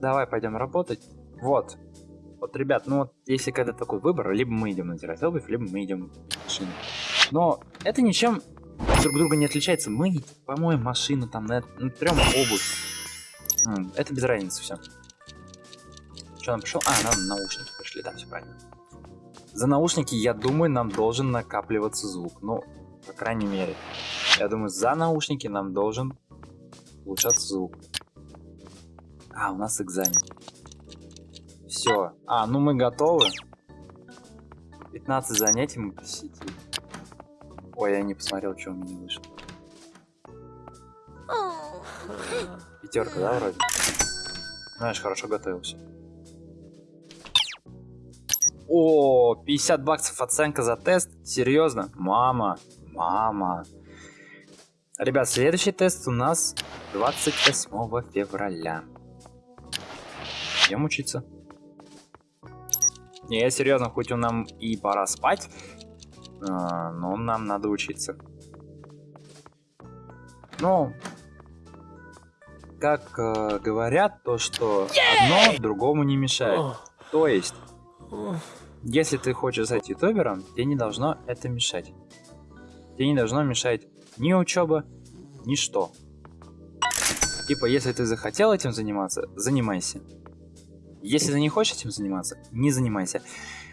Давай пойдем работать. Вот. Вот, ребят, ну вот, если когда такой выбор, либо мы идем натирать обувь, либо мы идем в машину. Но это ничем друг друга не отличается. Мы помоем машину, там, натрем обувь. Это без разницы все. Что нам пришел? А, нам наушники пришли, да, все правильно. За наушники, я думаю, нам должен накапливаться звук. Ну, по крайней мере. Я думаю, за наушники нам должен улучшаться звук. А, у нас экзамен. Все. А, ну мы готовы. 15 занятий мы посетили. Ой, я не посмотрел, что у меня вышло. Пятерка, да, вроде? Знаешь, хорошо готовился. О, 50 баксов оценка за тест? Серьезно? Мама, мама. Ребят, следующий тест у нас 28 февраля. Идем учиться. Не, я серьезно, хоть он нам и пора спать, а, но нам надо учиться. Ну, как э, говорят, то, что одно другому не мешает. То есть, если ты хочешь стать ютубером, тебе не должно это мешать. Тебе не должно мешать ни учеба, ни что. Типа, если ты захотел этим заниматься, занимайся. Если ты не хочешь этим заниматься, не занимайся.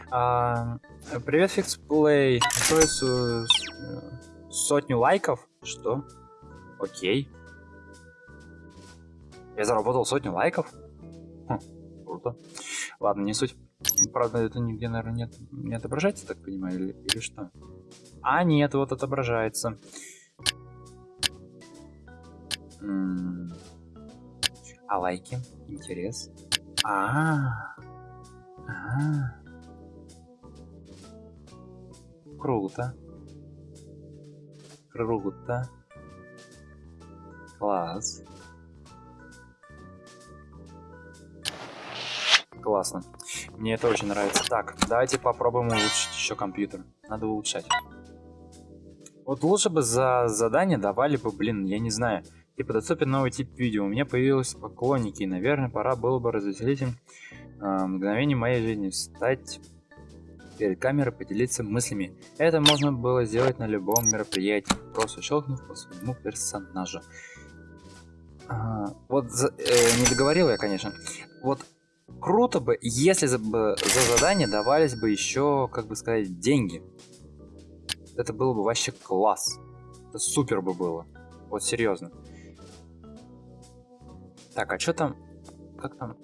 А, привет, FixPlay. Стоит сотню лайков? Что? Окей. Я заработал сотню лайков? Хм, круто. Ладно, не суть. Правда, это нигде, наверное, нет, не отображается, так понимаю, или, или что? А, нет, вот отображается. А лайки? Интерес? А, -а, -а. а Круто. Круто. Класс. Классно. Мне это очень нравится. Так, давайте попробуем улучшить еще компьютер. Надо улучшать. Вот лучше бы за задание давали бы, блин, я не знаю. Типа, доступен новый тип видео. У меня появились поклонники, и, наверное, пора было бы развеселить им э, мгновение моей жизни. Встать перед камерой, поделиться мыслями. Это можно было сделать на любом мероприятии, просто щелкнув по своему персонажу. Ага, вот за, э, не договорил я, конечно. Вот круто бы, если за, за задание давались бы еще, как бы сказать, деньги. Это было бы вообще класс. Это супер бы было. Вот серьезно. Так, а что там? Как там?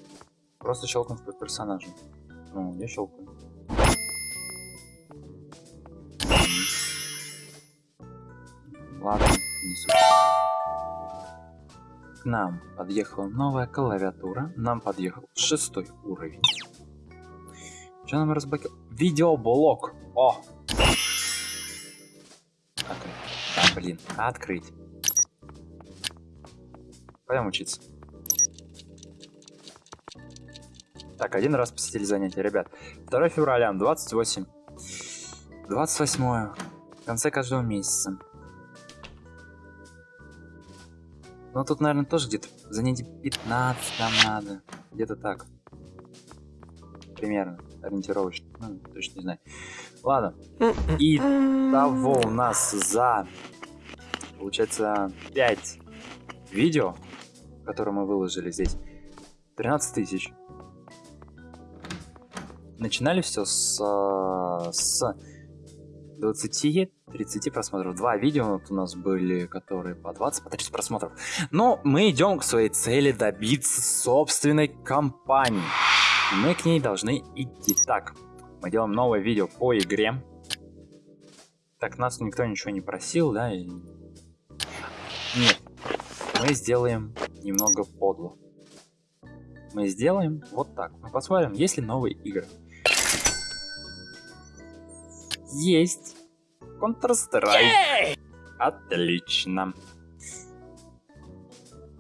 Просто щелкнув по персонажу. Ну, я щелкаю. Ладно, не суть к нам подъехала новая клавиатура, нам подъехал шестой уровень. Что нам разблокировал? Видеоблок! О! Открыть. Да, блин, открыть. Пойдем учиться. Так, один раз посетили занятия, ребят. 2 февраля, 28. 28 в конце каждого месяца. Ну тут, наверное, тоже где-то занятий 15 нам надо. Где-то так. Примерно. Ориентировочно. Ну, точно не знаю. Ладно. И того у нас за, получается, 5 видео, которые мы выложили здесь, 13 тысяч. Начинали все с, с 20-30 просмотров. Два видео вот у нас были, которые по 20, по 30 просмотров. Но мы идем к своей цели добиться собственной компании. Мы к ней должны идти. Так, мы делаем новое видео по игре. Так, нас никто ничего не просил, да? Нет, мы сделаем немного подло. Мы сделаем вот так. Мы посмотрим, есть ли новые игры. Есть. Counter-Strike. Отлично.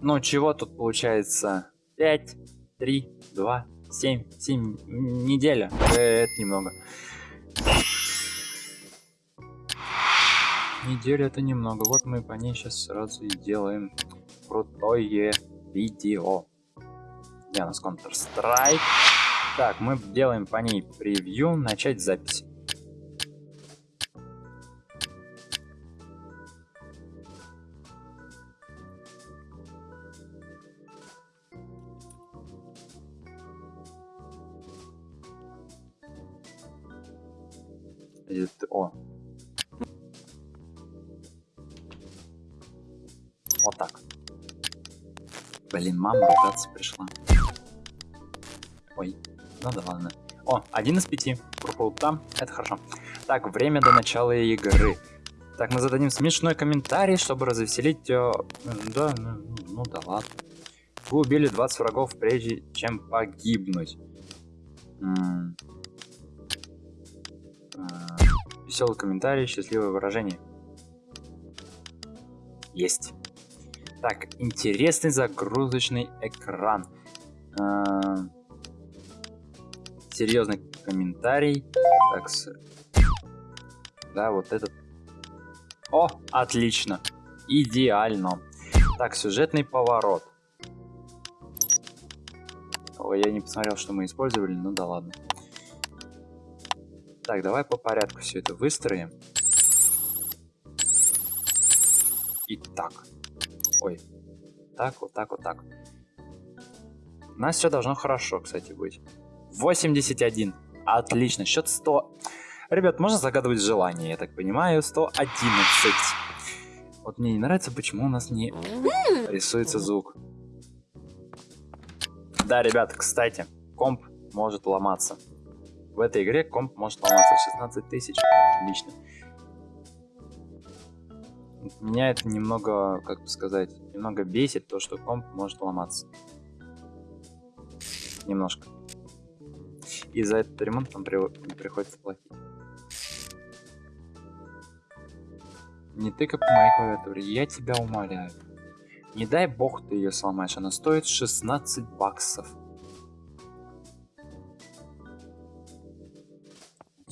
Ну, чего тут получается? 5, 3, 2, 7, 7, неделя. Это немного. Неделя это немного. Вот мы по ней сейчас сразу и делаем крутое видео. Где у нас Counter-Strike? Так, мы делаем по ней превью, начать запись. О. Вот так. Блин, мама ругаться пришла. Ой, ну да ладно. О, один из пяти. Пропал там, это хорошо. Так, время до начала игры. Так, мы зададим смешной комментарий, чтобы развеселить... Э, да, ну, ну да ладно. Вы убили 20 врагов, прежде чем погибнуть. Веселый комментарий, счастливое выражение. Есть. Так, интересный загрузочный экран. А, серьезный комментарий. Так, с... да, вот этот. О, отлично. Идеально. Так, сюжетный поворот. Ой, я не посмотрел, что мы использовали, ну да ладно. Так, давай по порядку все это выстроим. Итак. Ой. так, вот так, вот так. У нас все должно хорошо, кстати, быть. 81. Отлично. Счет 100. Ребят, можно загадывать желание, я так понимаю. 111. Вот мне не нравится, почему у нас не рисуется звук. Да, ребят, кстати, комп может ломаться. В этой игре комп может ломаться. 16 тысяч. Отлично. Меня это немного, как бы сказать, немного бесит, то, что комп может ломаться. Немножко. И за этот ремонт нам при... приходится платить. Не тыкай по моей клавиатуре, я тебя умоляю. Не дай бог ты ее сломаешь, она стоит 16 баксов.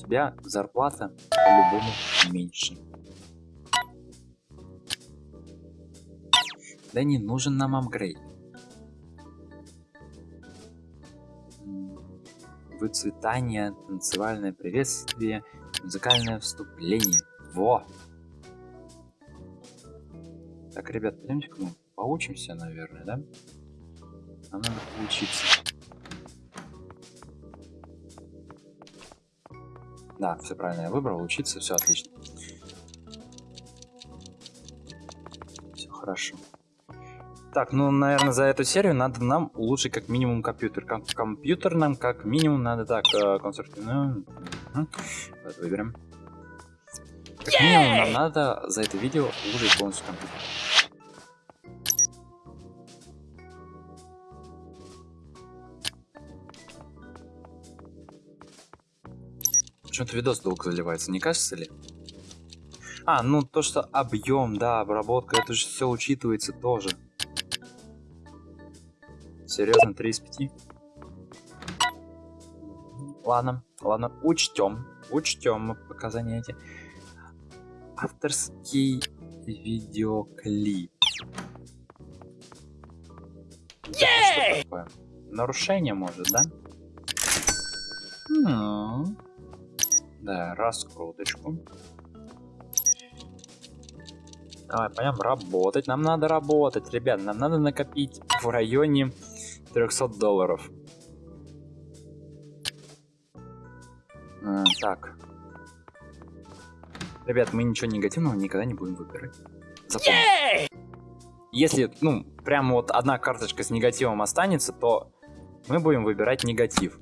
Тебя зарплата по-любому меньше. Да не нужен нам апгрейд. Выцветание, танцевальное приветствие, музыкальное вступление. Во! Так, ребят, пойдемте-ка мы поучимся, наверное, да? Нам надо поучиться. Да, все правильно я выбрал, учиться, все отлично. Все хорошо. Так, ну, наверное, за эту серию надо нам улучшить как минимум компьютер. Ком компьютер нам как минимум надо так, э, конструктивную. Угу. Вот, выберем. Как минимум нам надо за это видео улучшить полностью компьютер. Почему-то видос долго заливается, не кажется ли? А, ну то, что объем, да, обработка, это же все учитывается тоже. Серьезно, 3 из 5? Ладно, ладно, учтем. Учтем показания эти. Авторский видеоклип. Yeah! такое? Нарушение может, да? Ну, да, раскруточку. Давай, пойдем работать. Нам надо работать, ребят. Нам надо накопить в районе 300 долларов. А, так. Ребят, мы ничего негативного никогда не будем выбирать. Запомни. Если, ну, прям вот одна карточка с негативом останется, то мы будем выбирать негатив.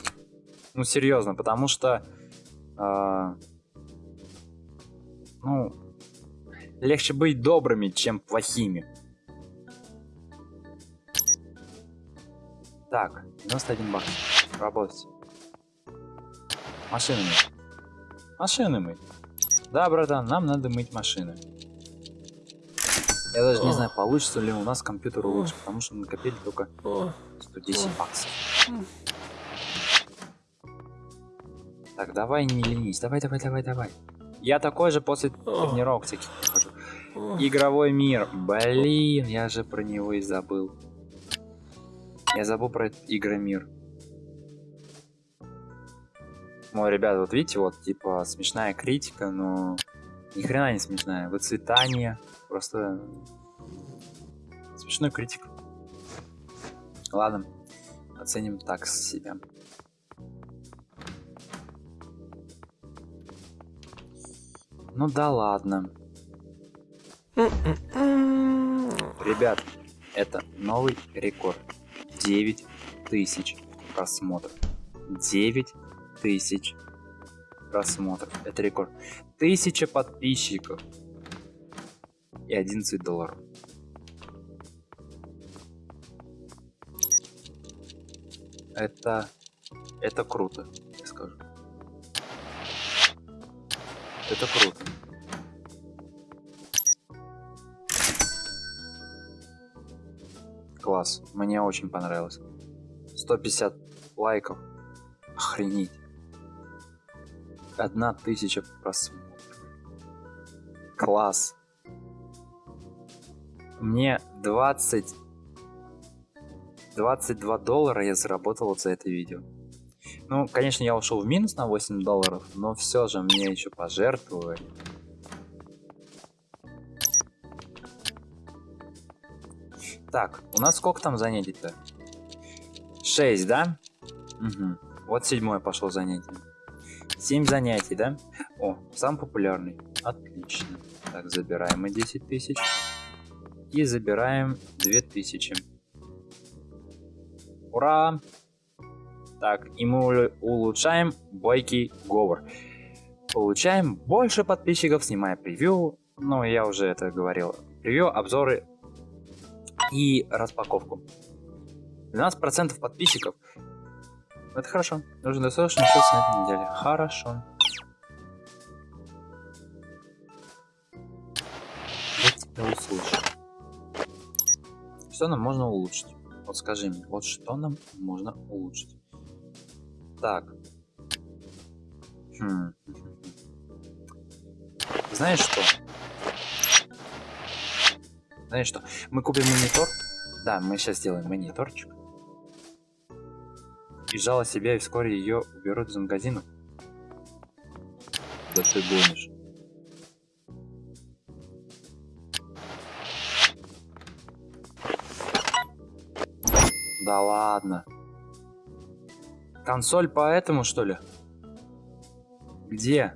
Ну, серьезно, потому что... Э, ну, легче быть добрыми, чем плохими. Так, 91 бакс. Работать. Машины мыть. Машины мыть. Да, братан, нам надо мыть машины. Я даже не знаю, получится ли у нас компьютер улучшить, потому что накопили только 110 баксов. Так, давай не ленись. Давай, давай, давай, давай. Я такой же после тренировок всяких прихожу. Игровой мир. Блин, я же про него и забыл. Я забыл про Игромир. Ну, ребят, вот видите, вот, типа, смешная критика, но ни хрена не смешная. Выцветание, просто смешной критик. Ладно, оценим так себя. Ну да ладно. Ребят, это новый рекорд. 9 тысяч просмотров. 9 тысяч просмотров. Это рекорд. Тысяча подписчиков. И 11 долларов. Это... Это круто, Это круто. Класс, мне очень понравилось. 150 лайков. Охренеть. Одна тысяча просмотров. Класс. Мне 20... 22 доллара я заработал за это видео. Ну, конечно, я ушел в минус на 8 долларов, но все же мне еще пожертвовали. Так, у нас сколько там занятий-то? 6, да? Угу. Вот седьмое пошло занятие. 7 занятий, да? О, самый популярный. Отлично. Так, забираем мы 10 тысяч. И забираем 2000. Ура! Так, и мы улучшаем бойкий говор. Получаем больше подписчиков, снимая превью. Ну, я уже это говорил. Превью, обзоры и распаковку. 12% подписчиков. Это хорошо. Нужно достаточно сейчас на этой неделе. Хорошо. Я тебя услышу. Что нам можно улучшить? Вот скажи мне, вот что нам можно улучшить? Так. Хм. Знаешь что? Знаешь что? Мы купим монитор. Да, мы сейчас сделаем мониторчик. И жало себя, и вскоре ее уберут из магазина. Да ты гонишь. Да ладно. Консоль поэтому, что ли? Где?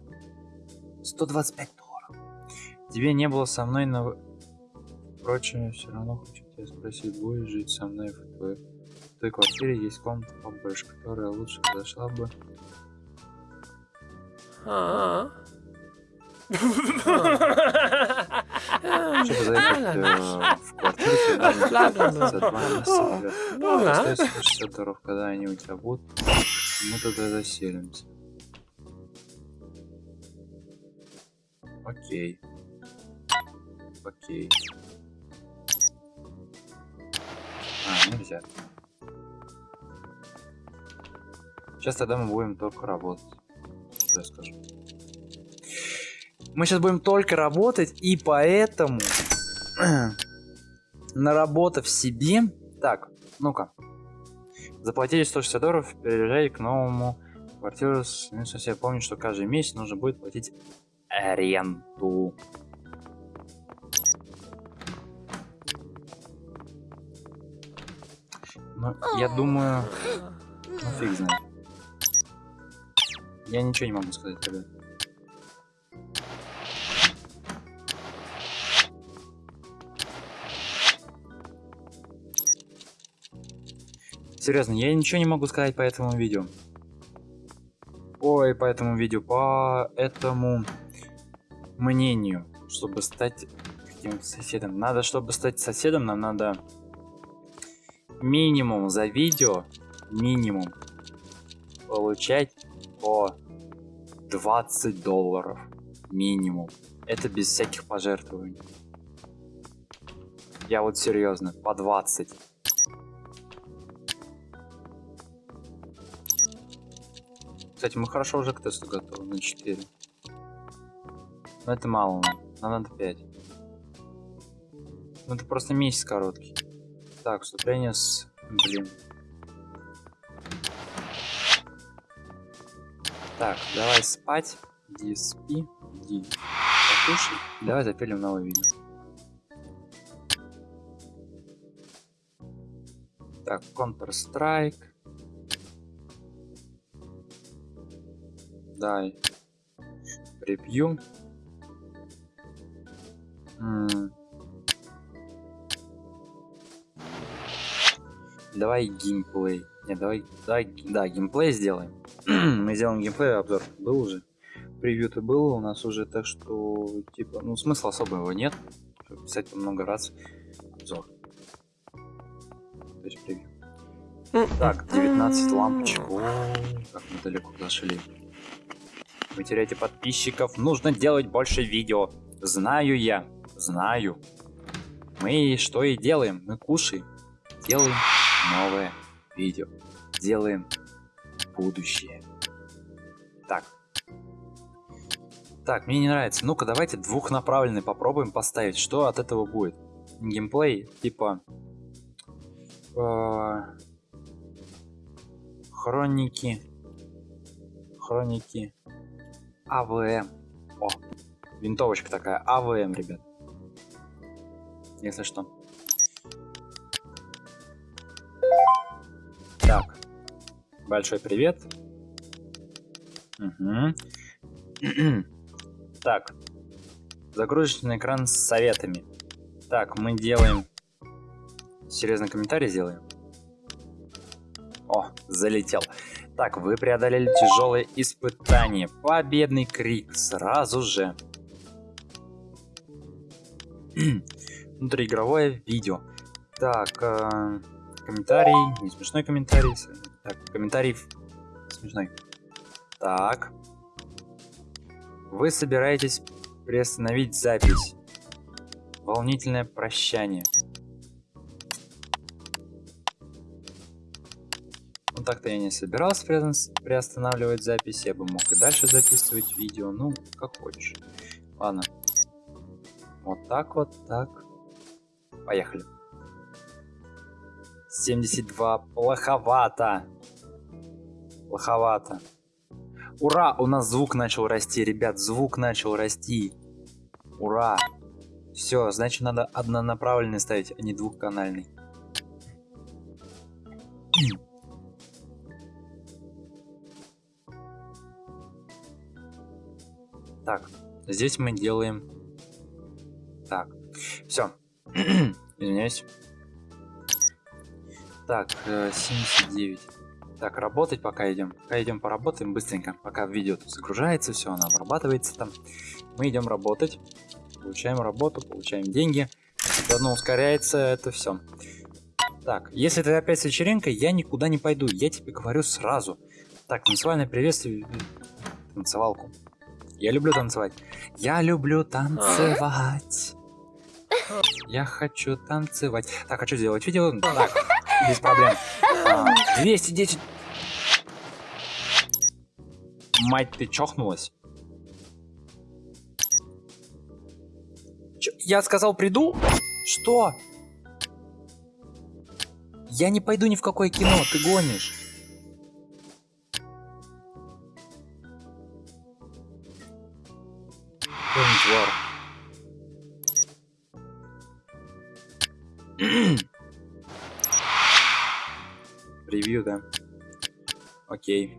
125 долларов. Тебе не было со мной, но... Впрочем, все равно хочу тебя спросить, будешь жить со мной в твоей, в твоей квартире? Есть комната побольше, которая лучше подошла бы. А. Чтобы заехать э, в квартиру. Остается 60 долларов, когда они у тебя будут. Мы туда заселимся. Окей. Окей. А, нельзя. Сейчас тогда мы будем только работать. Что я скажу? Мы сейчас будем только работать, и поэтому, наработав себе... Так, ну-ка. Заплатили 160 долларов, переезжай к новому квартиру. Я помню, что каждый месяц нужно будет платить аренду. Ну, я думаю... Ну, фиг знает. Я ничего не могу сказать, ребят. Серьезно, я ничего не могу сказать по этому видео. Ой, по этому видео, по этому мнению, чтобы стать каким соседом. Надо, чтобы стать соседом, нам надо минимум за видео, минимум получать по 20 долларов. Минимум. Это без всяких пожертвований. Я вот серьезно, по 20. Кстати, мы хорошо уже к тесту готовы на 4. Но это мало нам. Нам надо 5. Ну это просто месяц короткий. Так, вступление с... Блин. Так, давай спать. Ди, спи. Ди. Покушай. Давай запилим новое видео. Так, Counter-Strike. Дай. Превью. Давай геймплей. Не, давай, давай, да, геймплей сделаем. Мы сделаем геймплей, обзор был уже. Превью-то было у нас уже, так что, типа, ну, смысла особого нет. Писать много раз обзор. То есть превью. Так, 19 лампочек. О, как мы далеко зашли. Вы теряете подписчиков. Нужно делать больше видео. Знаю я. Знаю. Мы что и делаем. Мы кушаем. Делаем новое видео. Делаем будущее. Так. Так, мне не нравится. Ну-ка, давайте двухнаправленный попробуем поставить. Что от этого будет? Геймплей, типа... Э, хроники. Хроники. АВМ. О, винтовочка такая, АВМ, ребят. Если что. Так, большой привет. Угу. так, загрузочный экран с советами. Так, мы делаем... Серьезный комментарий сделаем? О, залетел. Так, вы преодолели тяжелое испытание. Победный крик сразу же. Внутриигровое видео. Так, э, комментарий, не смешной комментарий. Так, комментарий смешной. Так. Вы собираетесь приостановить запись. Волнительное прощание. Так-то я не собирался приостанавливать запись, я бы мог и дальше записывать видео, ну, как хочешь. Ладно. Вот так вот, так. Поехали. 72. Плоховато. Плоховато. Ура! У нас звук начал расти, ребят. Звук начал расти. Ура! Все, значит надо однонаправленный ставить, а не двухканальный. Так, здесь мы делаем... Так, все. Извиняюсь. Так, 79. Э, так, работать пока идем. Пока идем поработаем быстренько. Пока видео тут загружается, все, оно обрабатывается там. Мы идем работать. Получаем работу, получаем деньги. Заодно ускоряется это все. Так, если это опять с вечеринкой, я никуда не пойду. Я тебе говорю сразу. Так, танцевальное приветствие. Танцевалку. Я люблю танцевать. Я люблю танцевать. Я хочу танцевать. Так, хочу сделать видео. Так, без проблем. А, 210. Мать, ты чохнулась? Ч я сказал, приду? Что? Я не пойду ни в какое кино, ты гонишь. Твар. Превью, да? Окей.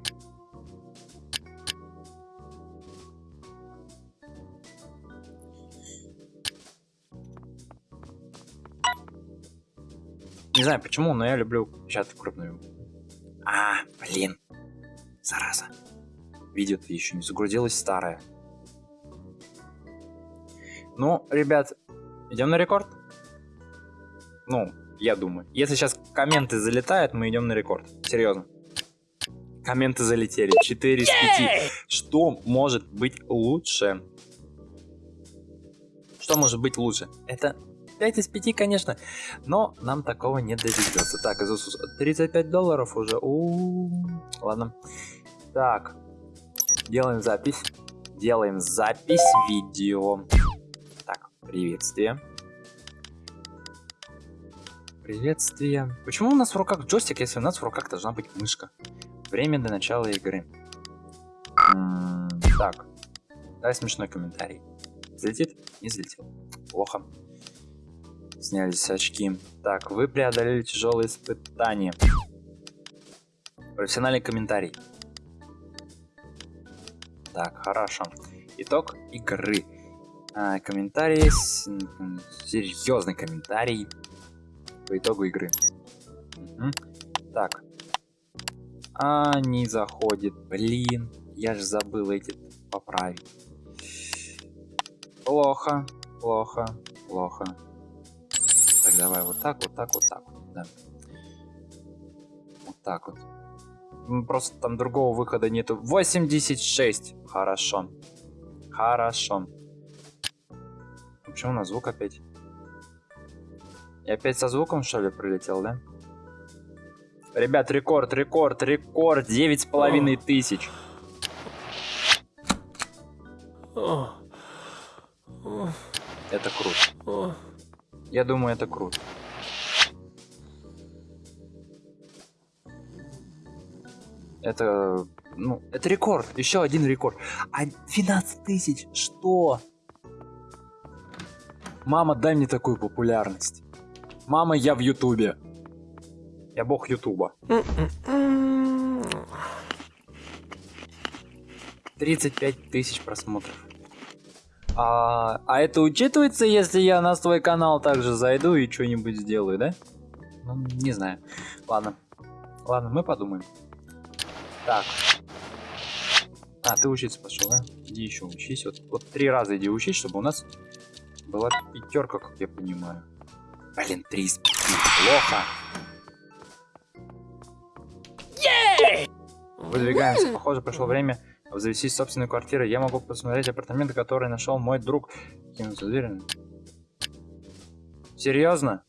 Не знаю почему, но я люблю печатать крупную. А, блин. Зараза. Видео-то еще не загрузилось старое. Ну, ребят, идем на рекорд? Ну, я думаю. Если сейчас комменты залетают, мы идем на рекорд. Серьезно. Комменты залетели. 4 из 5. Что может быть лучше? Что может быть лучше? Это 5 из 5, конечно. Но нам такого не доведется. Так, Иисус, 35 долларов уже. У -у -у. Ладно. Так. Делаем запись. Делаем запись видео. Приветствие. Приветствие. Почему у нас в руках джойстик, если у нас в руках должна быть мышка? Время до начала игры. М -м так. Дай смешной комментарий. Взлетит? Не взлетел. Плохо. Снялись очки. Так, вы преодолели тяжелые испытания. Профессиональный комментарий. Так, хорошо. Итог игры. А, комментарий, серьезный комментарий по итогу игры. Угу. Так. А, не заходит. Блин, я же забыл эти поправить. Плохо, плохо, плохо. Так, давай вот так, вот так, вот так. Да. Вот так вот. Просто там другого выхода нету. 86. Хорошо. Хорошо. Почему у нас звук опять? И опять со звуком, что ли, прилетел, да? Ребят, рекорд, рекорд, рекорд. Девять с половиной тысяч. Это круто. Я думаю, это круто. Это, ну, это рекорд. Еще один рекорд. А 12 тысяч. Что? Мама, дай мне такую популярность. Мама, я в Ютубе. Я бог Ютуба. 35 тысяч просмотров. А, а это учитывается, если я на свой канал также зайду и что-нибудь сделаю, да? Ну, не знаю. Ладно. Ладно, мы подумаем. Так. А, ты учиться пошел, да? Иди еще учись. Вот, вот три раза иди учись, чтобы у нас была пятерка, как я понимаю. Блин, три из пяти. Плохо. Выдвигаемся. Похоже, пришло время завестись собственной квартиры. Я могу посмотреть апартаменты, которые нашел мой друг. Кинуться дверь. Серьезно?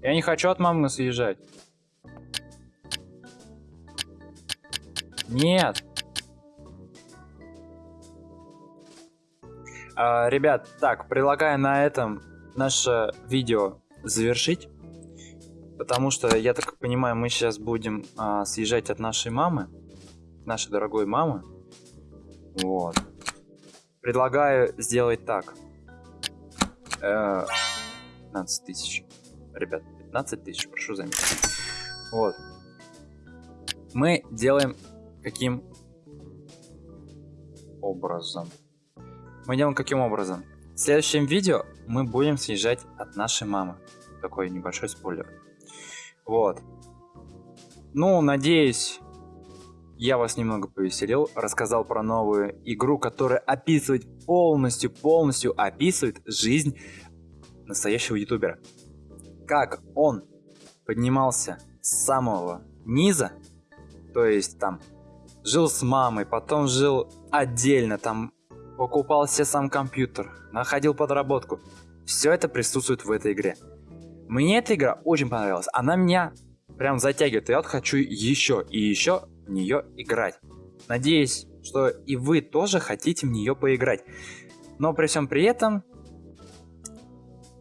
Я не хочу от мамы съезжать. Нет. А, ребят, так, предлагаю на этом наше видео завершить. Потому что, я так понимаю, мы сейчас будем а, съезжать от нашей мамы. Нашей дорогой мамы. Вот. Предлагаю сделать так. Э, 15 тысяч. Ребят, 15 тысяч, прошу заметить. Вот. Мы делаем каким образом? Мы делаем каким образом? В следующем видео мы будем съезжать от нашей мамы. Такой небольшой спойлер. Вот. Ну, надеюсь, я вас немного повеселил, рассказал про новую игру, которая описывает полностью, полностью описывает жизнь настоящего ютубера. Как он поднимался с самого низа, то есть там жил с мамой, потом жил отдельно, там покупал себе сам компьютер, находил подработку. Все это присутствует в этой игре. Мне эта игра очень понравилась, она меня прям затягивает, я вот хочу еще и еще в нее играть. Надеюсь, что и вы тоже хотите в нее поиграть. Но при всем при этом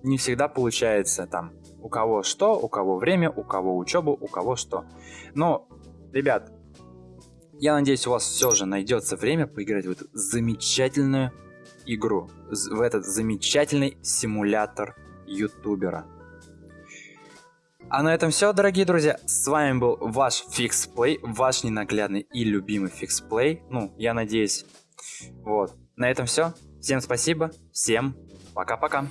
не всегда получается там у кого что, у кого время, у кого учебу, у кого что. Но, ребят, я надеюсь, у вас все же найдется время поиграть в эту замечательную игру, в этот замечательный симулятор ютубера. А на этом все, дорогие друзья. С вами был ваш FixPlay, ваш ненаглядный и любимый FixPlay. Ну, я надеюсь. Вот. На этом все. Всем спасибо. Всем пока-пока.